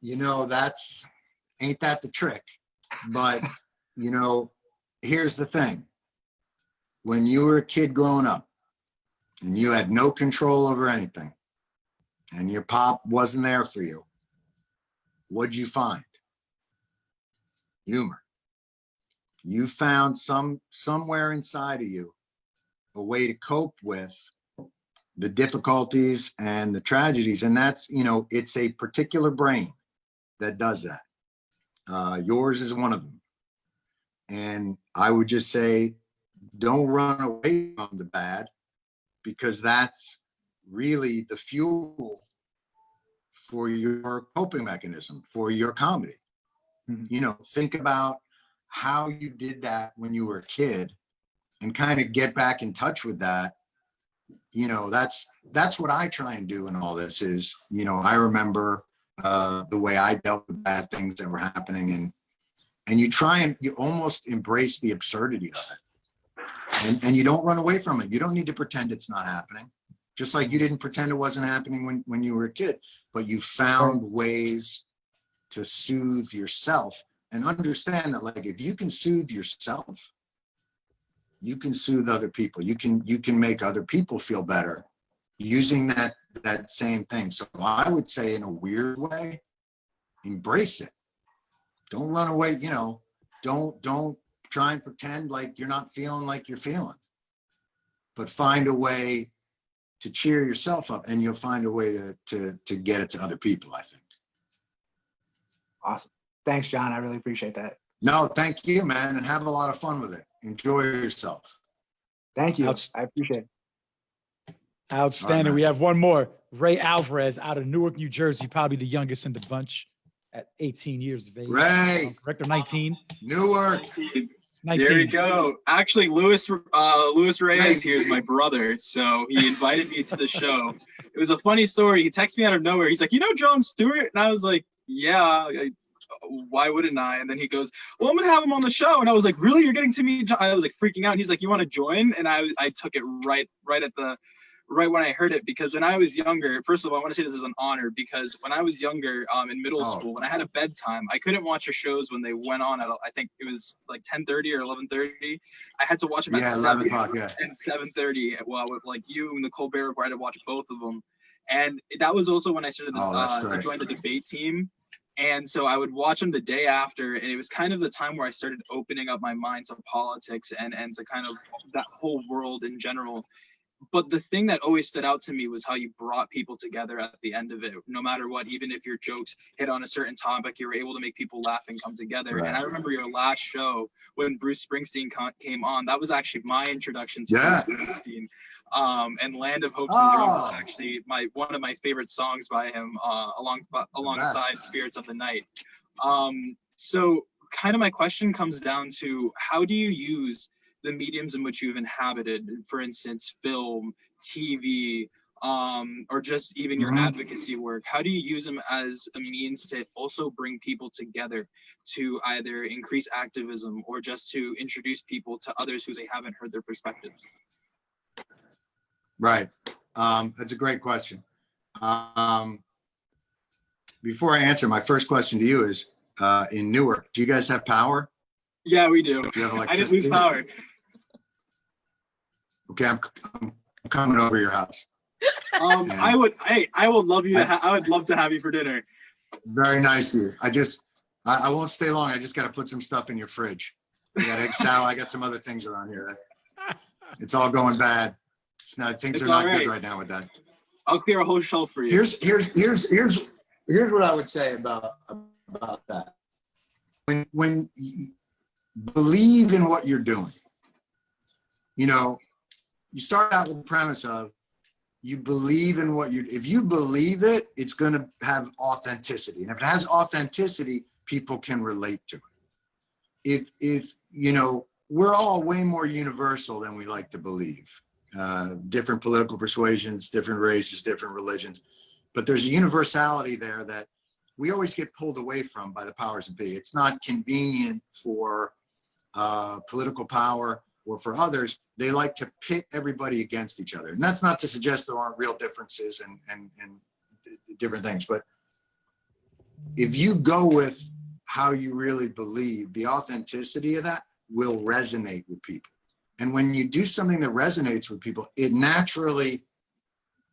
You know, that's ain't that the trick? But you know, here's the thing. When you were a kid growing up and you had no control over anything and your pop wasn't there for you, what'd you find? Humor. You found some somewhere inside of you a way to cope with the difficulties and the tragedies. And that's, you know, it's a particular brain that does that. Uh, yours is one of them. And I would just say, don't run away from the bad because that's really the fuel for your coping mechanism, for your comedy. Mhm. You know, think about how you did that when you were a kid and kind of get back in touch with that. You know, that's, that's what I try and do in all this is, you know, I remember uh, the way I dealt with bad things that were happening and, and you try and you almost embrace the absurdity of it. And, and you don't run away from it. You don't need to pretend it's not happening. Just like you didn't pretend it wasn't happening when, when you were a kid, but you found ways to soothe yourself and understand that like, if you can soothe yourself, you can soothe other people. You can, you can make other people feel better using that, that same thing. So I would say in a weird way, embrace it. Don't run away, you know, don't, don't try and pretend like you're not feeling like you're feeling. But find a way to cheer yourself up and you'll find a way to, to, to get it to other people, I think. Awesome. Thanks, Jon. I really appreciate that. No, thank you, man, and have a lot of fun with it. Enjoy yourself. Thank you. Outs- I appreciate it. Outstanding. man. We have one more. Ray Alvarez out of Newark, New Jersey, probably the youngest in the bunch at 18 years of age. Ray. Correct or 19? Newark, 19. There you go. Actually, Luis uh, Luis Reyes Nice. here is my brother, so he invited me to the show. It was a funny story. He texted me out of nowhere. He's like, "You know Jon Stewart?" And I was like, "Yeah." I, why wouldn't I? And then he goes, "Well, I'm gonna have him on the show." And I was like, "Really? You're getting to meet?" Jon? I was like freaking out. He's like, "You want to join?" And I I took it right right at the right when I heard it because when I was younger, first of all, I want to say this is an honor because when I was younger, um, in middle Oh. school, when I had a bedtime, I couldn't watch your shows when they went on at I think it was like 10:30 or 11:30. I had to watch them at yeah, 11 7 o'clock, yeah. and 7:30. Well, with like you and Nicole Barrett, where I had to watch both of them, and that was also when I started Oh, uh, to join the debate team. And so I would watch them the day after, and it was kind of the time where I started opening up my mind to politics and and to kind of that whole world in general. But the thing that always stood out to me was how you brought people together at the end of it, no matter what, even if your jokes hit on a certain topic, you were able to make people laugh and come together. And I remember your last show when Bruce Springsteen came on. That was actually my introduction to Yeah. Bruce Springsteen. Um, and Land of Hopes and Dreams is Oh. actually my one of my favorite songs by him, uh, along alongside best. Spirits of the Night. Um, so kind of my question comes down to how do you use the mediums in which you've inhabited, for instance, film, TV, um, or just even your Mhm. advocacy work? How do you use them as a means to also bring people together to either increase activism or just to introduce people to others who they haven't heard their perspectives? Right. Um, that's a great question. Um, before I answer, my first question to you is, uh, in Newark, do you guys have power? Yeah, we do. Do I didn't lose power. Okay, I'm, I'm coming over your house. Um. I would, hey, I would love you to. I- would love to have you for dinner. Very nice of you. I just, I, I won't stay long. I just gotta put some stuff in your fridge. I got egg salad. I got some other things around here. It's all going bad. It's not, things It's are not all good right. right now with that. I'll clear a whole shelf for you. Here's, here's, here's, here's, here's what I would say about, about that. When, when you believe in what you're doing, you know, you start out with the premise of you believe in what you, if you believe it, it's going to have authenticity. And if it has authenticity, people can relate to it. If, if, you know, we're all way more universal than we like to believe. Uh, different political persuasions, different races, different religions. But there's a universality there that we always get pulled away from by the powers that be. It's not convenient for uh, political power or for others. They like to pit everybody against each other. And that's not to suggest there aren't real differences and, and, and different things. But if you go with how you really believe, the authenticity of that will resonate with people. And when you do something that resonates with people, it naturally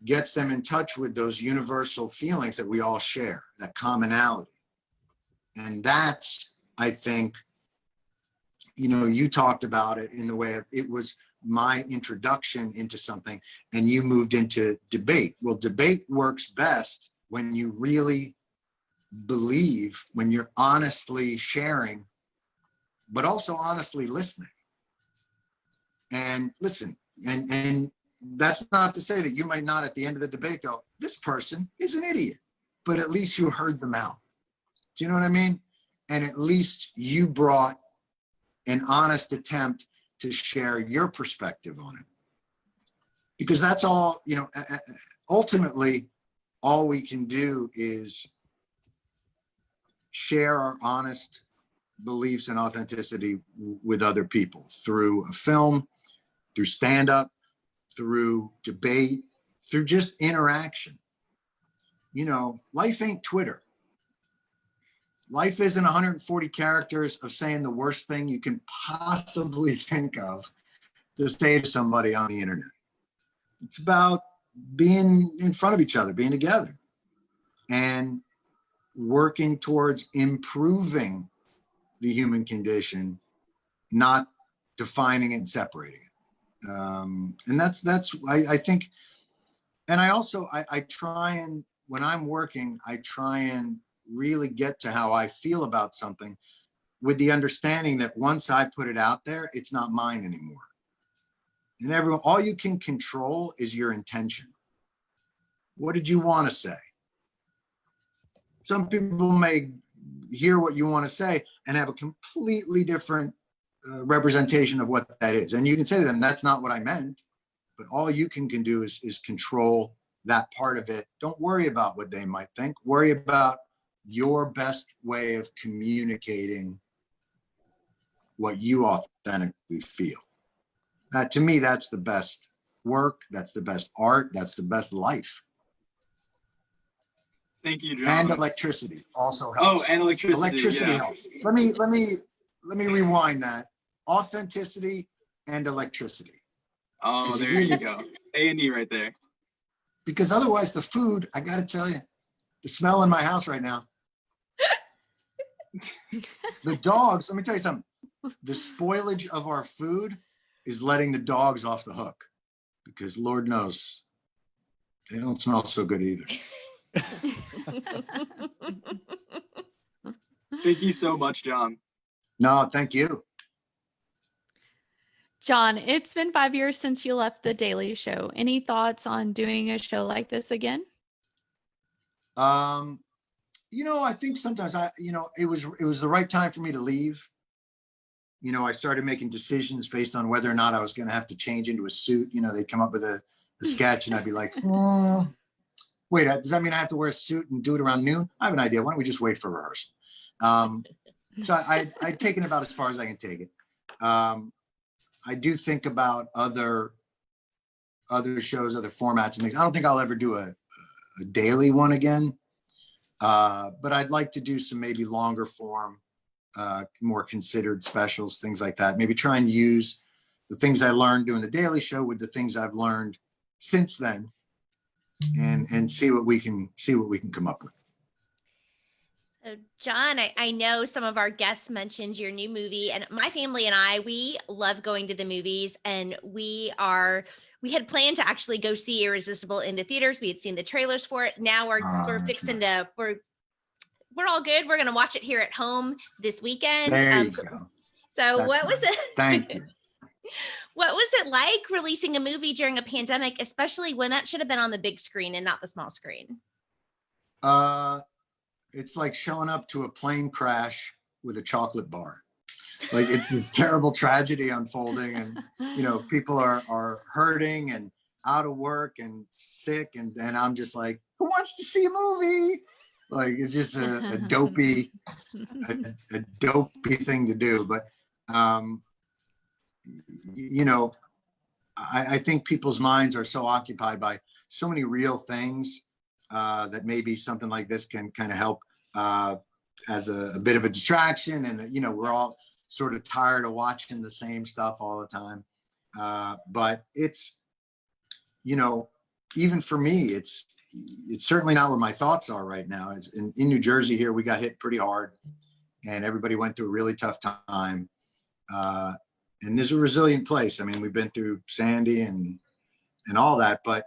gets them in touch with those universal feelings that we all share, that commonality. And that's, I think, you know, you talked about it in the way of, it was my introduction into something and you moved into debate. Well, debate works best when you really believe, when you're honestly sharing, but also honestly listening. And listen, and, and that's not to say that you might not at the end of the debate go, this person is an idiot, but at least you heard them out. Do you know what I mean? and at least you brought an honest attempt to share your perspective on it. Because that's all, you know, ultimately, all we can do is share our honest beliefs and authenticity with other people through a film, through stand-up, through debate, through just interaction. You know, life ain't Twitter. Life isn't 140 characters of saying the worst thing you can possibly think of to say to somebody on the internet. It's about being in front of each other, being together, and working towards improving the human condition, not defining it and separating it. Um, and that's that's I, I think, and I also I, I try and when I'm working, I try and really get to how I feel about something with the understanding that once I put it out there, it's not mine anymore. And everyone, all you can control is your intention. What did you want to say? Some people may hear what you want to say and have a completely different uh, representation of what that is. And you can say to them, that's not what I meant. But all you can, can do is, is control that part of it. Don't worry about what they might think. Worry about your best way of communicating what you authentically feel. That to me, that's the best work. That's the best art. That's the best life. Thank you, Jon. And electricity also oh, helps. oh, and electricity. Electricity yeah. helps. Let me, let me, let me rewind that. Authenticity and electricity. Oh, there you go. A and E right there. Because otherwise the food, I gotta tell you, the smell in my house right now. The dogs, let me tell you something. The spoilage of our food is letting the dogs off the hook. Because Lord knows, they don't smell so good either. Thank you so much, Jon. No, thank you. Jon, it's been five years since you left The Daily Show. Any thoughts on doing a show like this again? Um, you know, I think sometimes I, you know, it was, it was the right time for me to leave. You know, I started making decisions based on whether or not I was gonna have to change into a suit. You know, they'd come up with a, a sketch and I'd be like, "Hmm, wait, does that mean I have to wear a suit and do it around noon? I have an idea. Why don't we just wait for rehearsal? Um, so I, I'd taken about as far as I can take it. Um, I do think about other, other shows, other formats and things. I don't think I'll ever do a, a daily one again. Uh, but I'd like to do some maybe longer form, uh, more considered specials, things like that. Maybe try and use the things I learned doing the Daily Show with the things I've learned since then, and and see what we can see what we can come up with. So, Jon, I, I know some of our guests mentioned your new movie, and my family and I, we love going to the movies, and we are we had planned to actually go see Irresistible in the theaters. We had seen the trailers for it. Now we're Ah, we're fixing to we're we're all good. We're gonna watch it here at home this weekend. There Um, you so go. so That's what was it? Thank you. What was it like releasing a movie during a pandemic, especially when that should have been on the big screen and not the small screen? Uh, it's like showing up to a plane crash with a chocolate bar. Like it's this terrible tragedy unfolding, and you know people are are hurting and out of work and sick and and i'm just like who wants to see a movie like it's just a, a dopey a, a dopey thing to do but um you know I, I think people's minds are so occupied by so many real things uh that maybe something like this can kind of help uh as a, a bit of a distraction and you know we're all sort of tired of watching the same stuff all the time uh but it's you know, even for me, it's it's certainly not where my thoughts are right now. Is in, in New Jersey here, we got hit pretty hard, and everybody went through a really tough time. Uh, and this is a resilient place. I mean, we've been through Sandy and and all that, but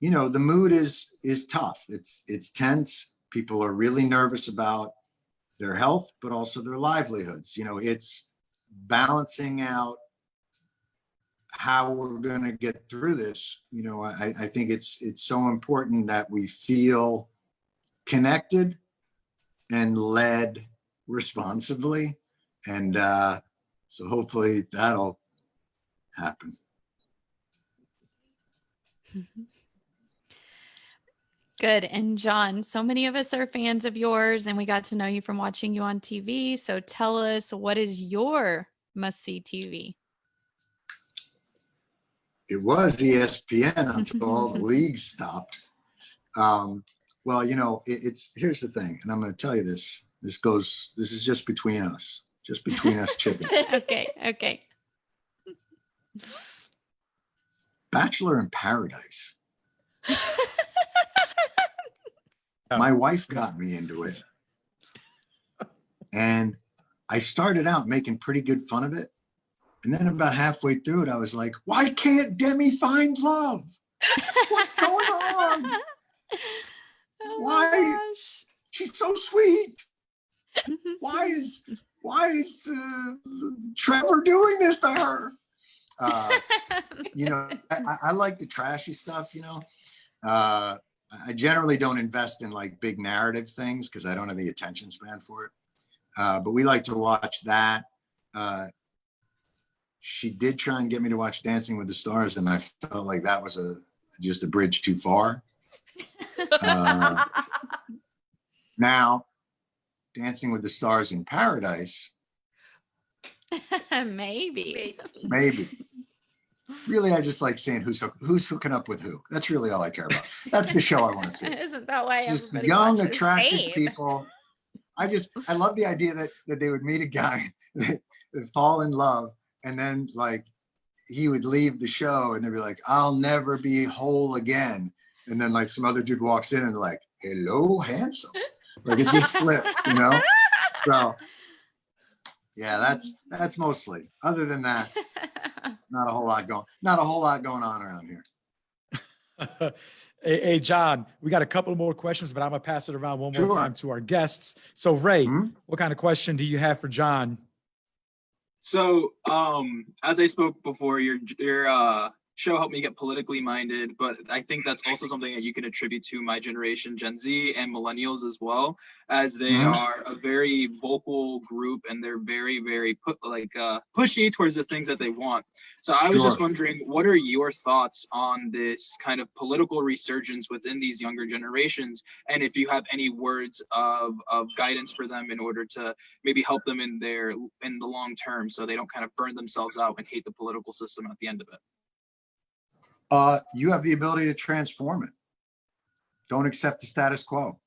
you know, the mood is is tough. It's it's tense. People are really nervous about their health, but also their livelihoods. You know, it's balancing out how we're going to get through this you know i i think it's it's so important that we feel connected and led responsibly. And uh, so hopefully that'll happen. Good. And Jon, so many of us are fans of yours and we got to know you from watching you on TV. So tell us what is your must see TV? It was ESPN until all the leagues stopped. Um, well, you know, it, it's here's the thing, and I'm going to tell you this. This goes. This is just between us, just between us chickens. okay. Okay. Bachelor in Paradise. My wife got me into it. And I started out making pretty good fun of it. And then about halfway through it, I was like, why can't Demi find love? What's going on? Oh Why? gosh. She's so sweet. Why is why is uh, Trevor doing this to her? Uh, you know, I, I- I like the trashy stuff, you know. Uh, I generally don't invest in like big narrative things because I don't have the attention span for it. Uh, but we like to watch that. Uh, she did try and get me to watch Dancing with the Stars, and I felt like that was a just a bridge too far. Uh, Now, Dancing with the Stars in Paradise, Maybe. maybe. Really, I just like seeing who's hook- who's hooking up with who. That's really all I care about. That's the show I want to see. Isn't that why Just young, attractive Same. people. I just I love the idea that that they would meet a guy that, that fall in love and then like he would leave the show and they'd be like, I'll never be whole again. And then like some other dude walks in and like, hello, handsome. Like it just flips, you know? So yeah, that's that's mostly. Other than that, not a whole lot going, not a whole lot going on around here. hey, hey, Jon, we got a couple more questions, but I'm gonna pass it around one more Sure. time to our guests. So Ray, Hmm? what kind of question do you have for Jon? So, um, as I spoke before, your your uh, show helped me get politically minded, but I think that's also something that you can attribute to my generation, Gen Z and millennials as well, as they Mhm. are a very vocal group and they're very, very put like uh, pushy towards the things that they want. So I was just wondering, what are your thoughts on this kind of political resurgence within these younger generations, and if you have any words of of guidance for them in order to maybe help them in their in the long term so they don't kind of burn themselves out and hate the political system at the end of it Uh, you have the ability to transform it. Don't accept the status quo.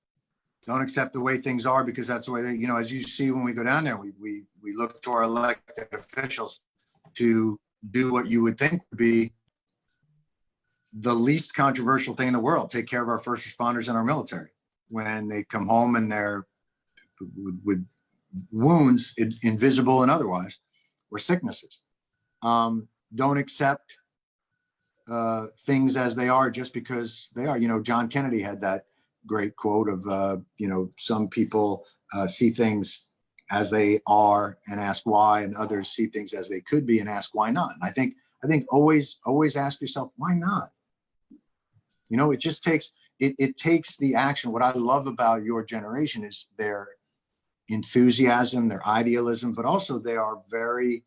Don't accept the way things are because that's the way they, you know, as you see when we go down there, we, we, we look to our elected officials to do what you would think would be the least controversial thing in the world, take care of our first responders and our military. When they come home and they're with, with wounds, invisible and otherwise, or sicknesses. Um, don't accept uh, things as they are just because they are. You know, John Kennedy had that great quote of, uh, you know, some people uh, see things as they are and ask why, and others see things as they could be and ask why not. And I think, I think always, always ask yourself, why not? You know, it just takes, it, it takes the action. What I love about your generation is their enthusiasm, their idealism, but also they are very,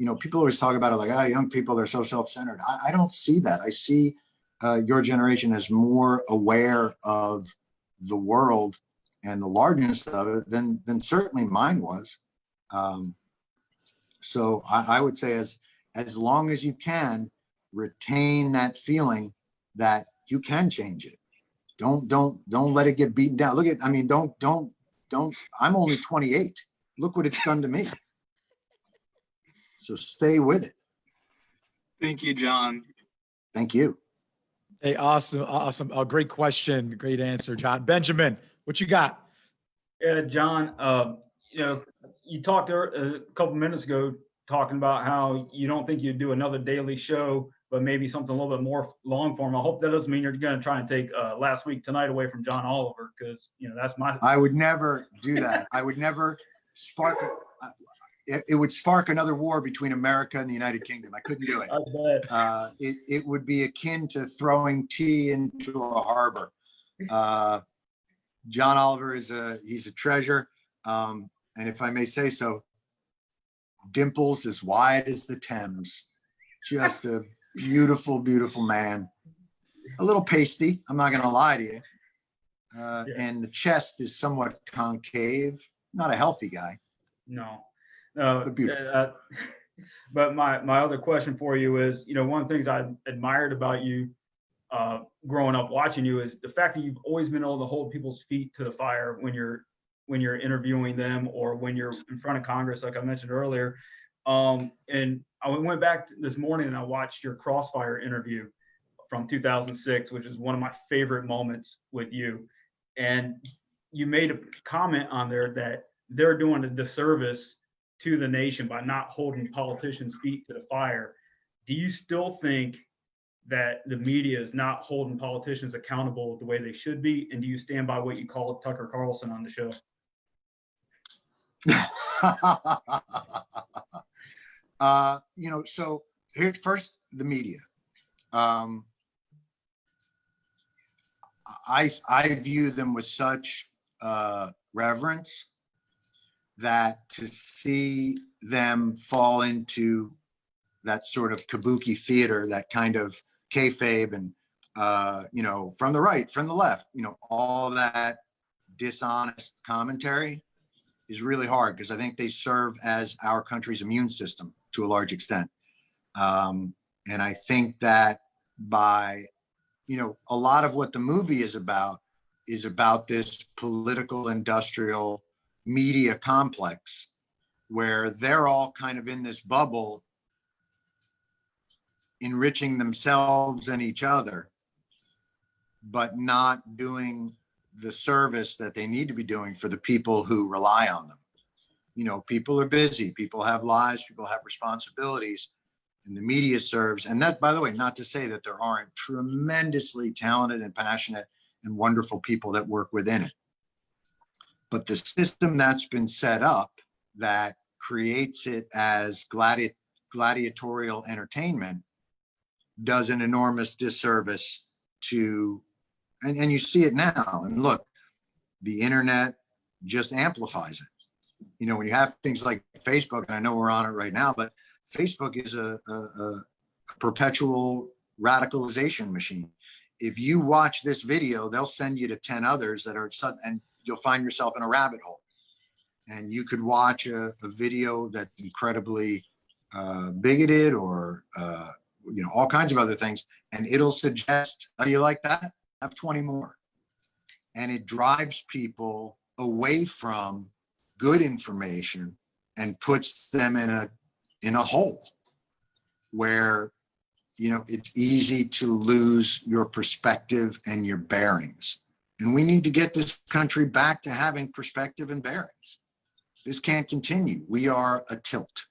you know, people always talk about it like, ah, young people, they're so self-centered. I, I don't see that. I see uh, your generation as more aware of the world and the largeness of it than, than certainly mine was. Um, so I, I would say as, as long as you can retain that feeling that you can change it. Don't, don't, don't let it get beaten down. Look at, I mean, don't, don't, don't, I'm only 28. Look what it's done to me. So stay with it. thank you jon Thank you. Hey, awesome, awesome. A great question, great answer, Jon. Benjamin, what you got? Yeah, Jon, uh, you know, you talked a couple minutes ago talking about how you don't think you'd do another daily show, but maybe something a little bit more long form. I hope that doesn't mean you're going to try and take uh, last week tonight away from John Oliver because you know that's my. I would never do that. I would never spark, uh, it, it would spark another war between America and the United Kingdom. I couldn't do it. Uh, it, it would be akin to throwing tea into a harbor. Uh, John Oliver is a, he's a treasure. Um, and if I may say so, dimples as wide as the Thames. Just a beautiful, beautiful man. A little pasty, I'm not gonna lie to you. Uh, Yeah. and the chest is somewhat concave, not a healthy guy. No, no. But uh, But my, my other question for you is, you know, one of the things I admired about you uh, growing up watching you is the fact that you've always been able to hold people's feet to the fire when you're, when you're interviewing them or when you're in front of Congress, like I mentioned earlier. Um, and I went back this morning and I watched your Crossfire interview from 2006, which is one of my favorite moments with you. And you made a comment on there that they're doing a disservice to the nation by not holding politicians' feet to the fire. Do you still think that the media is not holding politicians accountable the way they should be? And do you stand by what you called Tucker Carlson on the show? uh, you know, so here's first the media. Um, I I view them with such uh, reverence that to see them fall into that sort of kabuki theater, that kind of kayfabe, and uh, you know, from the right, from the left, you know, all that dishonest commentary is really hard because I think they serve as our country's immune system to a large extent. Um, and I think that by, you know, a lot of what the movie is about is about this political industrial media complex where they're all kind of in this bubble enriching themselves and each other, but not doing the service that they need to be doing for the people who rely on them. You know, people are busy, people have lives, people have responsibilities, and the media serves. And that, by the way, not to say that there aren't tremendously talented and passionate and wonderful people that work within it. But the system that's been set up that creates it as gladi gladiatorial entertainment does an enormous disservice to and, and you see it now. And look, the internet just amplifies it. You know, when you have things like Facebook, and I know we're on it right now, but Facebook is a, a, a perpetual radicalization machine. If you watch this video, they'll send you to 10 others that are sudden, and you'll find yourself in a rabbit hole. And you could watch a, a video that's incredibly uh, bigoted or, uh, you know, all kinds of other things, and it'll suggest, oh, you like that? have 20 more. And it drives people away from good information and puts them in a in a hole where you know it's easy to lose your perspective and your bearings. And we need to get this country back to having perspective and bearings. This can't continue. We are a tilt.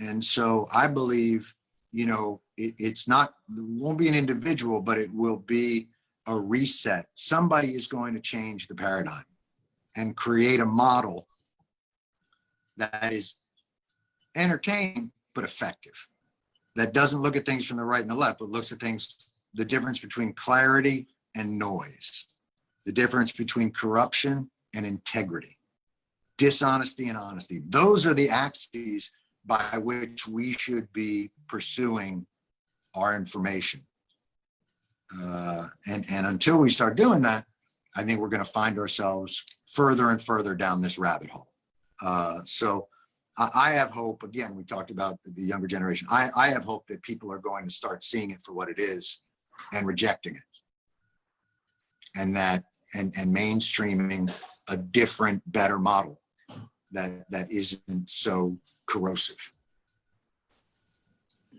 And so I believe, you know, it, it's not, it won't be an individual, but it will be a reset. Somebody is going to change the paradigm and create a model that is entertaining, but effective. That doesn't look at things from the right and the left, but looks at things, the difference between clarity and noise, the difference between corruption and integrity, dishonesty and honesty. Those are the axes by which we should be pursuing our information. Uh, and, and until we start doing that, I think we're going to find ourselves further and further down this rabbit hole. Uh, so I, I have hope, again, we talked about the, younger generation. I, I have hope that people are going to start seeing it for what it is and rejecting it. And that, and, and mainstreaming a different, better model that, that isn't so corrosive.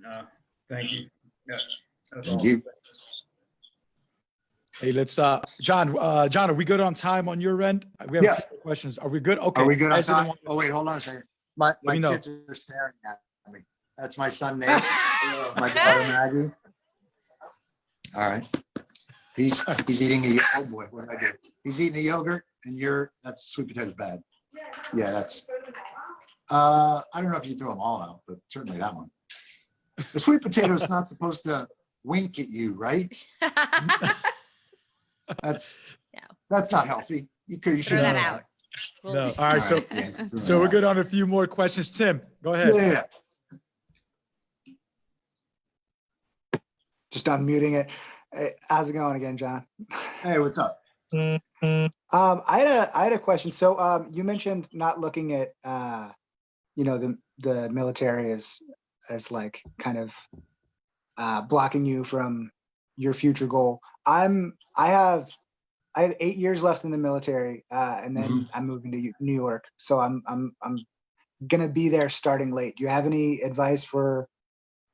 Uh, Thank you. Yeah, Thank all. you. Hey, let's, uh, Jon, uh, Jon, are we good on time on your end? We have Yeah. questions. Are we good? Okay. Are we good on time? want- Oh, wait, hold on a second. My, my me know. kids are staring at me. That's my son Nate, my daughter Maggie. All right. He's, he's eating a, oh boy, what did I do? He's eating a yogurt and you're, that's sweet potatoes bad. Yeah, that's, uh, I don't know if you threw them all out, but certainly that one. The sweet potato is not supposed to wink at you, right? That's, No. that's not healthy. You could, you should Throw that that. out. Well, No. All right. So, yeah. so we're good on a few more questions. Tim, go ahead. Yeah, Just unmuting it. Hey, How's it going again, Jon? hey, what's up? Um, I had a, I had a question. So, um, you mentioned not looking at, uh, you know, the, the military as, as like kind of, uh, blocking you from your future goal. I'm, I have, I have eight years left in the military, uh, and then I'm moving to New York. So I'm, I'm, I'm gonna be there starting late. Do you have any advice for,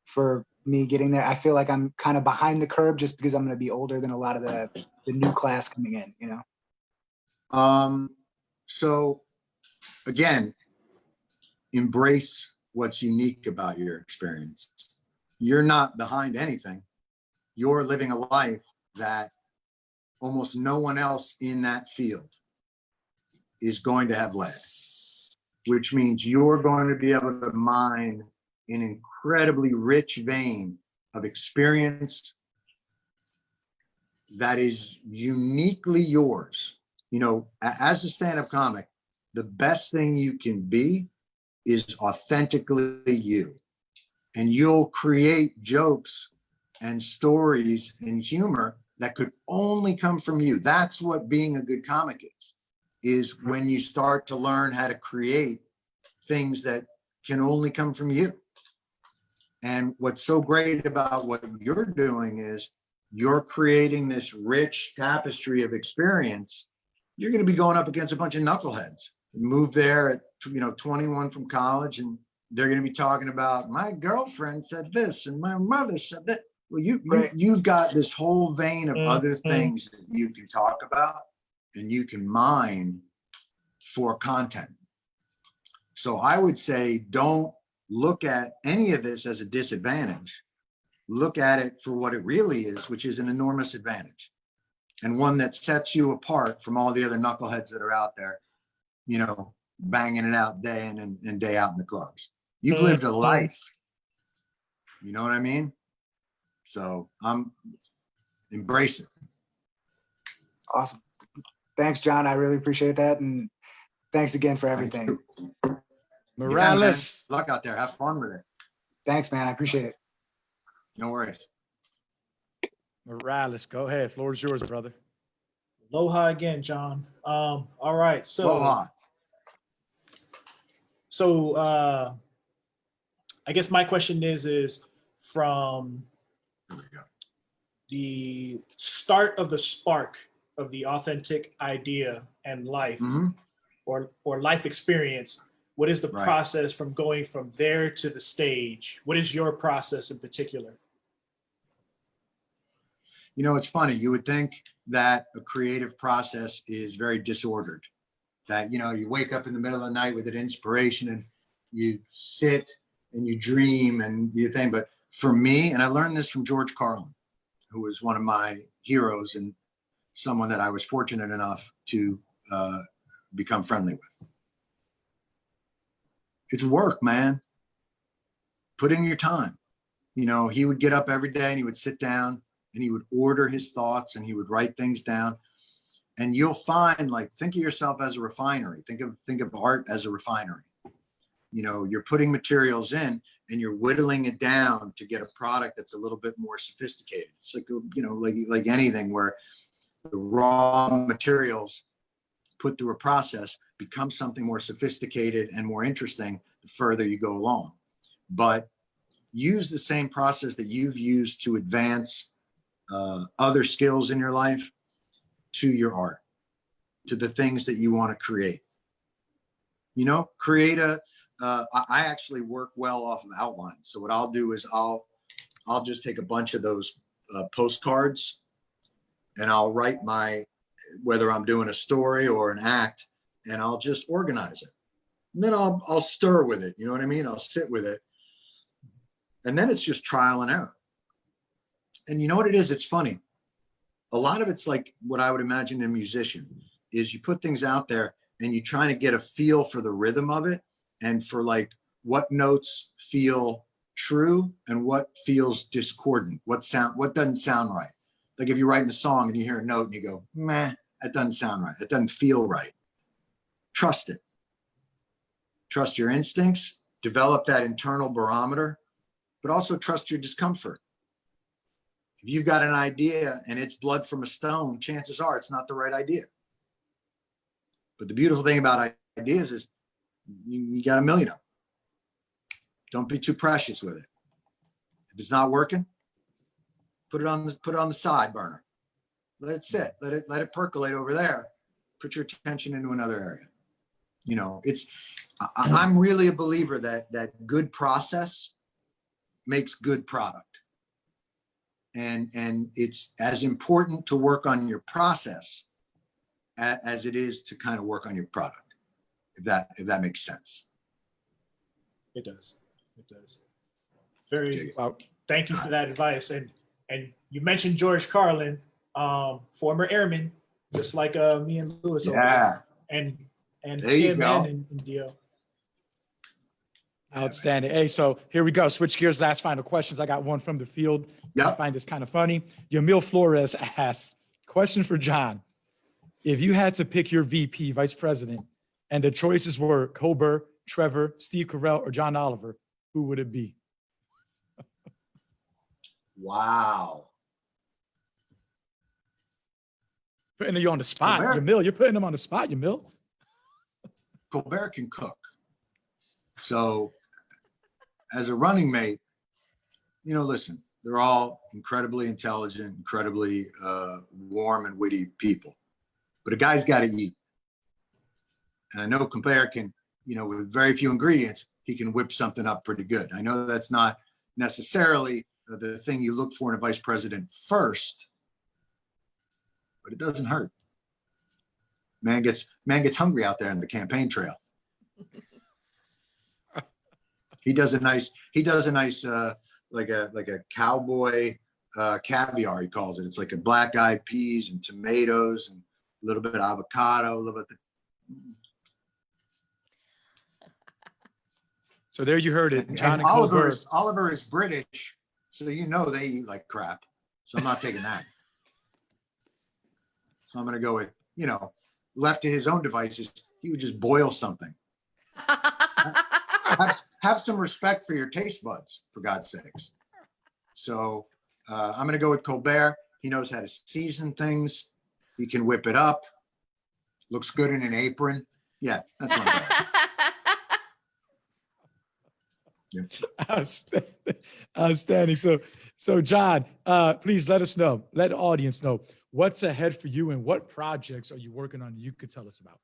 for me getting there? I feel like I'm kind of behind the curve just because I'm gonna be older than a lot of the, the new class coming in, you know? Um, so again, embrace what's unique about your experience. You're not behind anything. You're living a life that almost no one else in that field is going to have led, which means you're going to be able to mine an incredibly rich vein of experience that is uniquely yours you know, as a stand-up comic, the best thing you can be is authentically you. And you'll create jokes and stories and humor that could only come from you. That's what being a good comic is, is when you start to learn how to create things that can only come from you. And what's so great about what you're doing is you're creating this rich tapestry of experience you're going to be going up against a bunch of knuckleheads. Move there at you know 21 from college, and they're going to be talking about my girlfriend said this and my mother said that. Well, you, you Right. you've got this whole vein of other Mhm. things that you can talk about, and you can mine for content. So I would say don't look at any of this as a disadvantage. Look at it for what it really is, which is an enormous advantage and one that sets you apart from all the other knuckleheads that are out there, you know, banging it out day in and, and day out in the clubs. You've mm-hmm. lived a life. You know what I mean? So I'm embrace it. Awesome. Thanks, Jon. I really appreciate that. And thanks again for Thank everything. You. Yeah. Morales. Luck out there. Have fun with it. Thanks, man. I appreciate it. No worries. Morales, go ahead. Floor is yours, brother. Aloha again, Jon. Um, all right, so Aloha. so uh, I guess my question is is from Here we go. the start of the spark of the authentic idea and life Mhm. or or life experience. What is the Right. process from going from there to the stage? What is your process in particular? You know, it's funny. You would think that a creative process is very disordered. That, you know, you wake up in the middle of the night with an inspiration and you sit and you dream and you think. But for me, and I learned this from George Carlin, who was one of my heroes and someone that I was fortunate enough to uh, become friendly with. It's work, man. Put in your time. You know, he would get up every day and he would sit down and he would order his thoughts and he would write things down and you'll find like think of yourself as a refinery think of think of art as a refinery you know you're putting materials in and you're whittling it down to get a product that's a little bit more sophisticated it's like you know like like anything where the raw materials put through a process become something more sophisticated and more interesting the further you go along but use the same process that you've used to advance uh, other skills in your life to your art, to the things that you want to create. You know, create a. Uh, I actually work well off of outlines. So what I'll do is I'll, I'll just take a bunch of those uh, postcards, and I'll write my, whether I'm doing a story or an act, and I'll just organize it. And then I'll I'll stir with it. You know what I mean? I'll sit with it, and then it's just trial and error and you know what it is? It's funny. A lot of it's like what I would imagine a musician is you put things out there and you're trying to get a feel for the rhythm of it and for like what notes feel true and what feels discordant, what sound, what doesn't sound right. Like if you're writing a song and you hear a note and you go, meh, that doesn't sound right. That doesn't feel right. Trust it. Trust your instincts, develop that internal barometer, but also trust your discomfort. If you've got an idea and it's blood from a stone, chances are it's not the right idea. But the beautiful thing about ideas is you, you got a million of them. Don't be too precious with it. If it's not working, put it on the put it on the side burner. Let it sit. Let it let it percolate over there. Put your attention into another area. You know, it's I, I'm really a believer that that good process makes good product. And and it's as important to work on your process a- as it is to kind of work on your product. If that if that makes sense. It does. It does. Very, Wow. thank you for that advice. And, and you mentioned George Carlin, um, former airman, just like, uh, me and Luis. over there. Yeah. And, and There you Tim go. and, and and Dio. Outstanding. Hey, so here we go. Switch gears. Last final questions. I got one from the field. I find this kind of funny. Yamil Flores asks, question for Jon. If you had to pick your VP, vice president, and the choices were Colbert, Trevor, Steve Carell, or John Oliver, who would it be? Wow. Putting you on the spot, Colbert. Yamil. You're putting them on the spot, Yamil. Colbert can cook. So as a running mate, you know, listen, they're all incredibly intelligent, incredibly uh, warm and witty people. But a guy's got to eat. And I know Colbert can, you know, with very few ingredients, he can whip something up pretty good. I know that's not necessarily the thing you look for in a vice president first, but it doesn't hurt. Man gets man gets hungry out there in the campaign trail. he does a nice he does a nice uh like a like a cowboy uh caviar he calls it it's like a black eyed peas and tomatoes and a little bit of avocado a little bit So there you heard it. John and and oliver is oliver is british so you know they eat like crap so i'm not taking that so i'm gonna go with you know left to his own devices he would just boil something have, have some respect for your taste buds, for God's sakes. So uh, I'm going to go with Colbert. He knows how to season things. He can whip it up. Looks good in an apron. Yeah, that's Outstanding. Outstanding. So, so Jon, uh, please let us know, let the audience know what's ahead for you and what projects are you working on you could tell us about.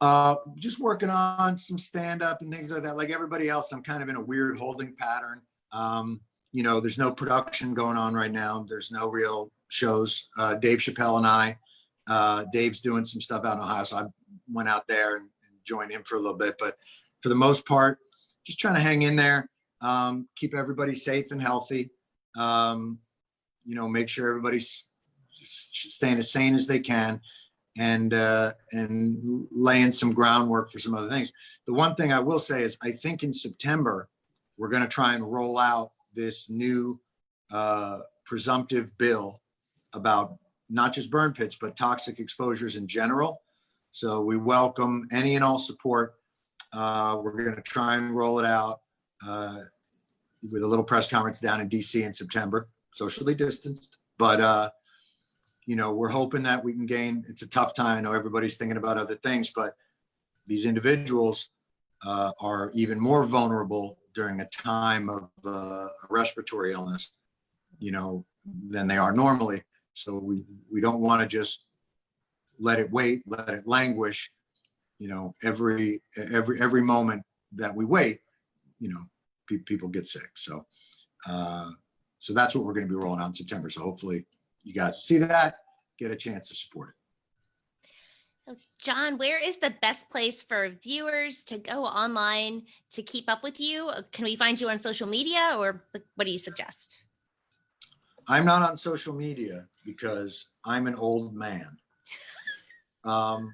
Uh, just working on some stand up and things like that. Like everybody else, I'm kind of in a weird holding pattern. Um, you know, there's no production going on right now. There's no real shows. Uh, Dave Chappelle and I, uh, Dave's doing some stuff out in Ohio. So I went out there and, and joined him for a little bit. But for the most part, just trying to hang in there, um, keep everybody safe and healthy. Um, you know, make sure everybody's staying as sane as they can and uh, and laying some groundwork for some other things. The one thing I will say is I think in September we're going to try and roll out this new uh, presumptive bill about not just burn pits but toxic exposures in general. So we welcome any and all support. Uh, we're going to try and roll it out uh, with a little press conference down in DC in September, socially distanced, but. Uh, you know, we're hoping that we can gain, it's a tough time. I know everybody's thinking about other things, but these individuals uh, are even more vulnerable during a time of uh, respiratory illness, you know, than they are normally. So we, we don't want to just let it wait, let it languish. You know, every, every, every moment that we wait, you know, pe- people get sick. So, uh, so that's what we're going to be rolling out in September. So hopefully you guys see that, get a chance to support it. Jon, where is the best place for viewers to go online to keep up with you? Uh, Can we find you on social media or what do you suggest? I'm not on social media because I'm an old man. Um,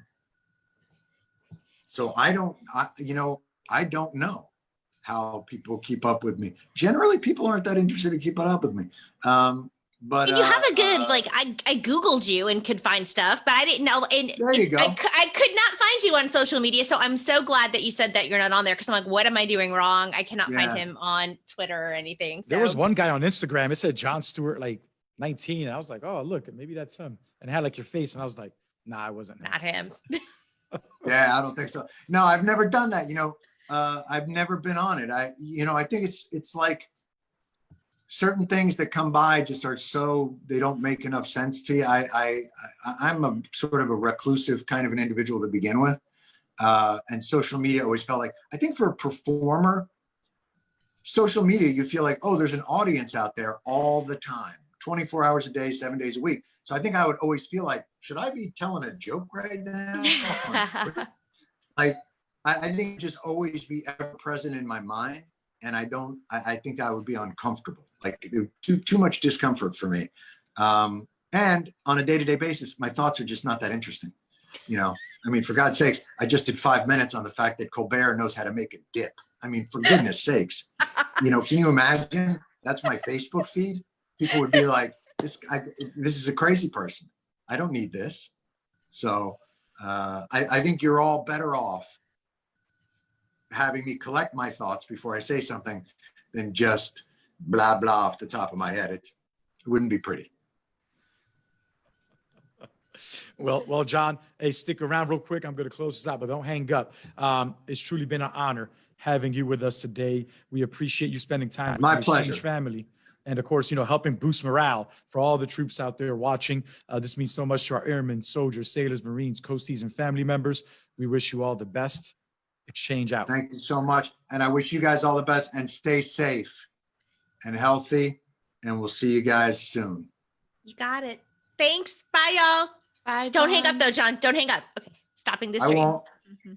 so I don't, I, you know, I don't know how people keep up with me. Generally, people aren't that interested in keeping up with me. Um, But And you have uh, a good uh, like I I googled you and could find stuff, but I didn't know. And There you it's- I, go. I could not find you on social media, so I'm so glad that you said that you're not on there because I'm like, what am I doing wrong? I cannot Yeah. find him on Twitter or anything. There was one guy on Instagram. It said Jon Stewart, like 19. And I was like, oh, look, maybe that's him. And it had like your face. And I was like, nah, I wasn't. him." not him. Yeah, I don't think so. No, I've never done that. You know, uh, I've never been on it. I, you know, I think it's it's like certain things that come by just are so they don't make enough sense to you. I I I- I'm a sort of a reclusive kind of an individual to begin with, uh, and social media always felt like I think for a performer, social media you feel like oh there's an audience out there all the time, 24 hours a day, seven days a week. So I think I would always feel like should I be telling a joke right now? like I, I think just always be ever present in my mind. And I don't, I, I think I would be uncomfortable, like too, too much discomfort for me. Um, and on a day-to-day basis, my thoughts are just not that interesting. You know, I mean, for God's sakes, I just did five minutes on the fact that Colbert knows how to make a dip. I mean, for goodness sakes, you know, can you imagine? That's my Facebook feed. People would be like, this, I, this is a crazy person. I don't need this. So uh, I, I think you're all better off having me collect my thoughts before I say something than just blah, blah off the top of my head. It, it wouldn't be pretty. Well, well, Jon, hey, stick around real quick. I'm going to close this out, but don't hang up. Um, it's truly been an honor having you with us today. We appreciate you spending time. My pleasure. Family. And of course, you know, helping boost morale for all the troops out there watching. Uh, this means so much to our airmen, soldiers, sailors, Marines, coasties, and family members. We wish you all the best. Exchange out. Thank you so much. And I wish you guys all the best and stay safe and healthy. And we'll see you guys soon. You got it. Thanks. Bye, y'all. Bye. Don't hang up though, Jon. Don't hang up. Okay, stopping the I stream. won't. Mhm.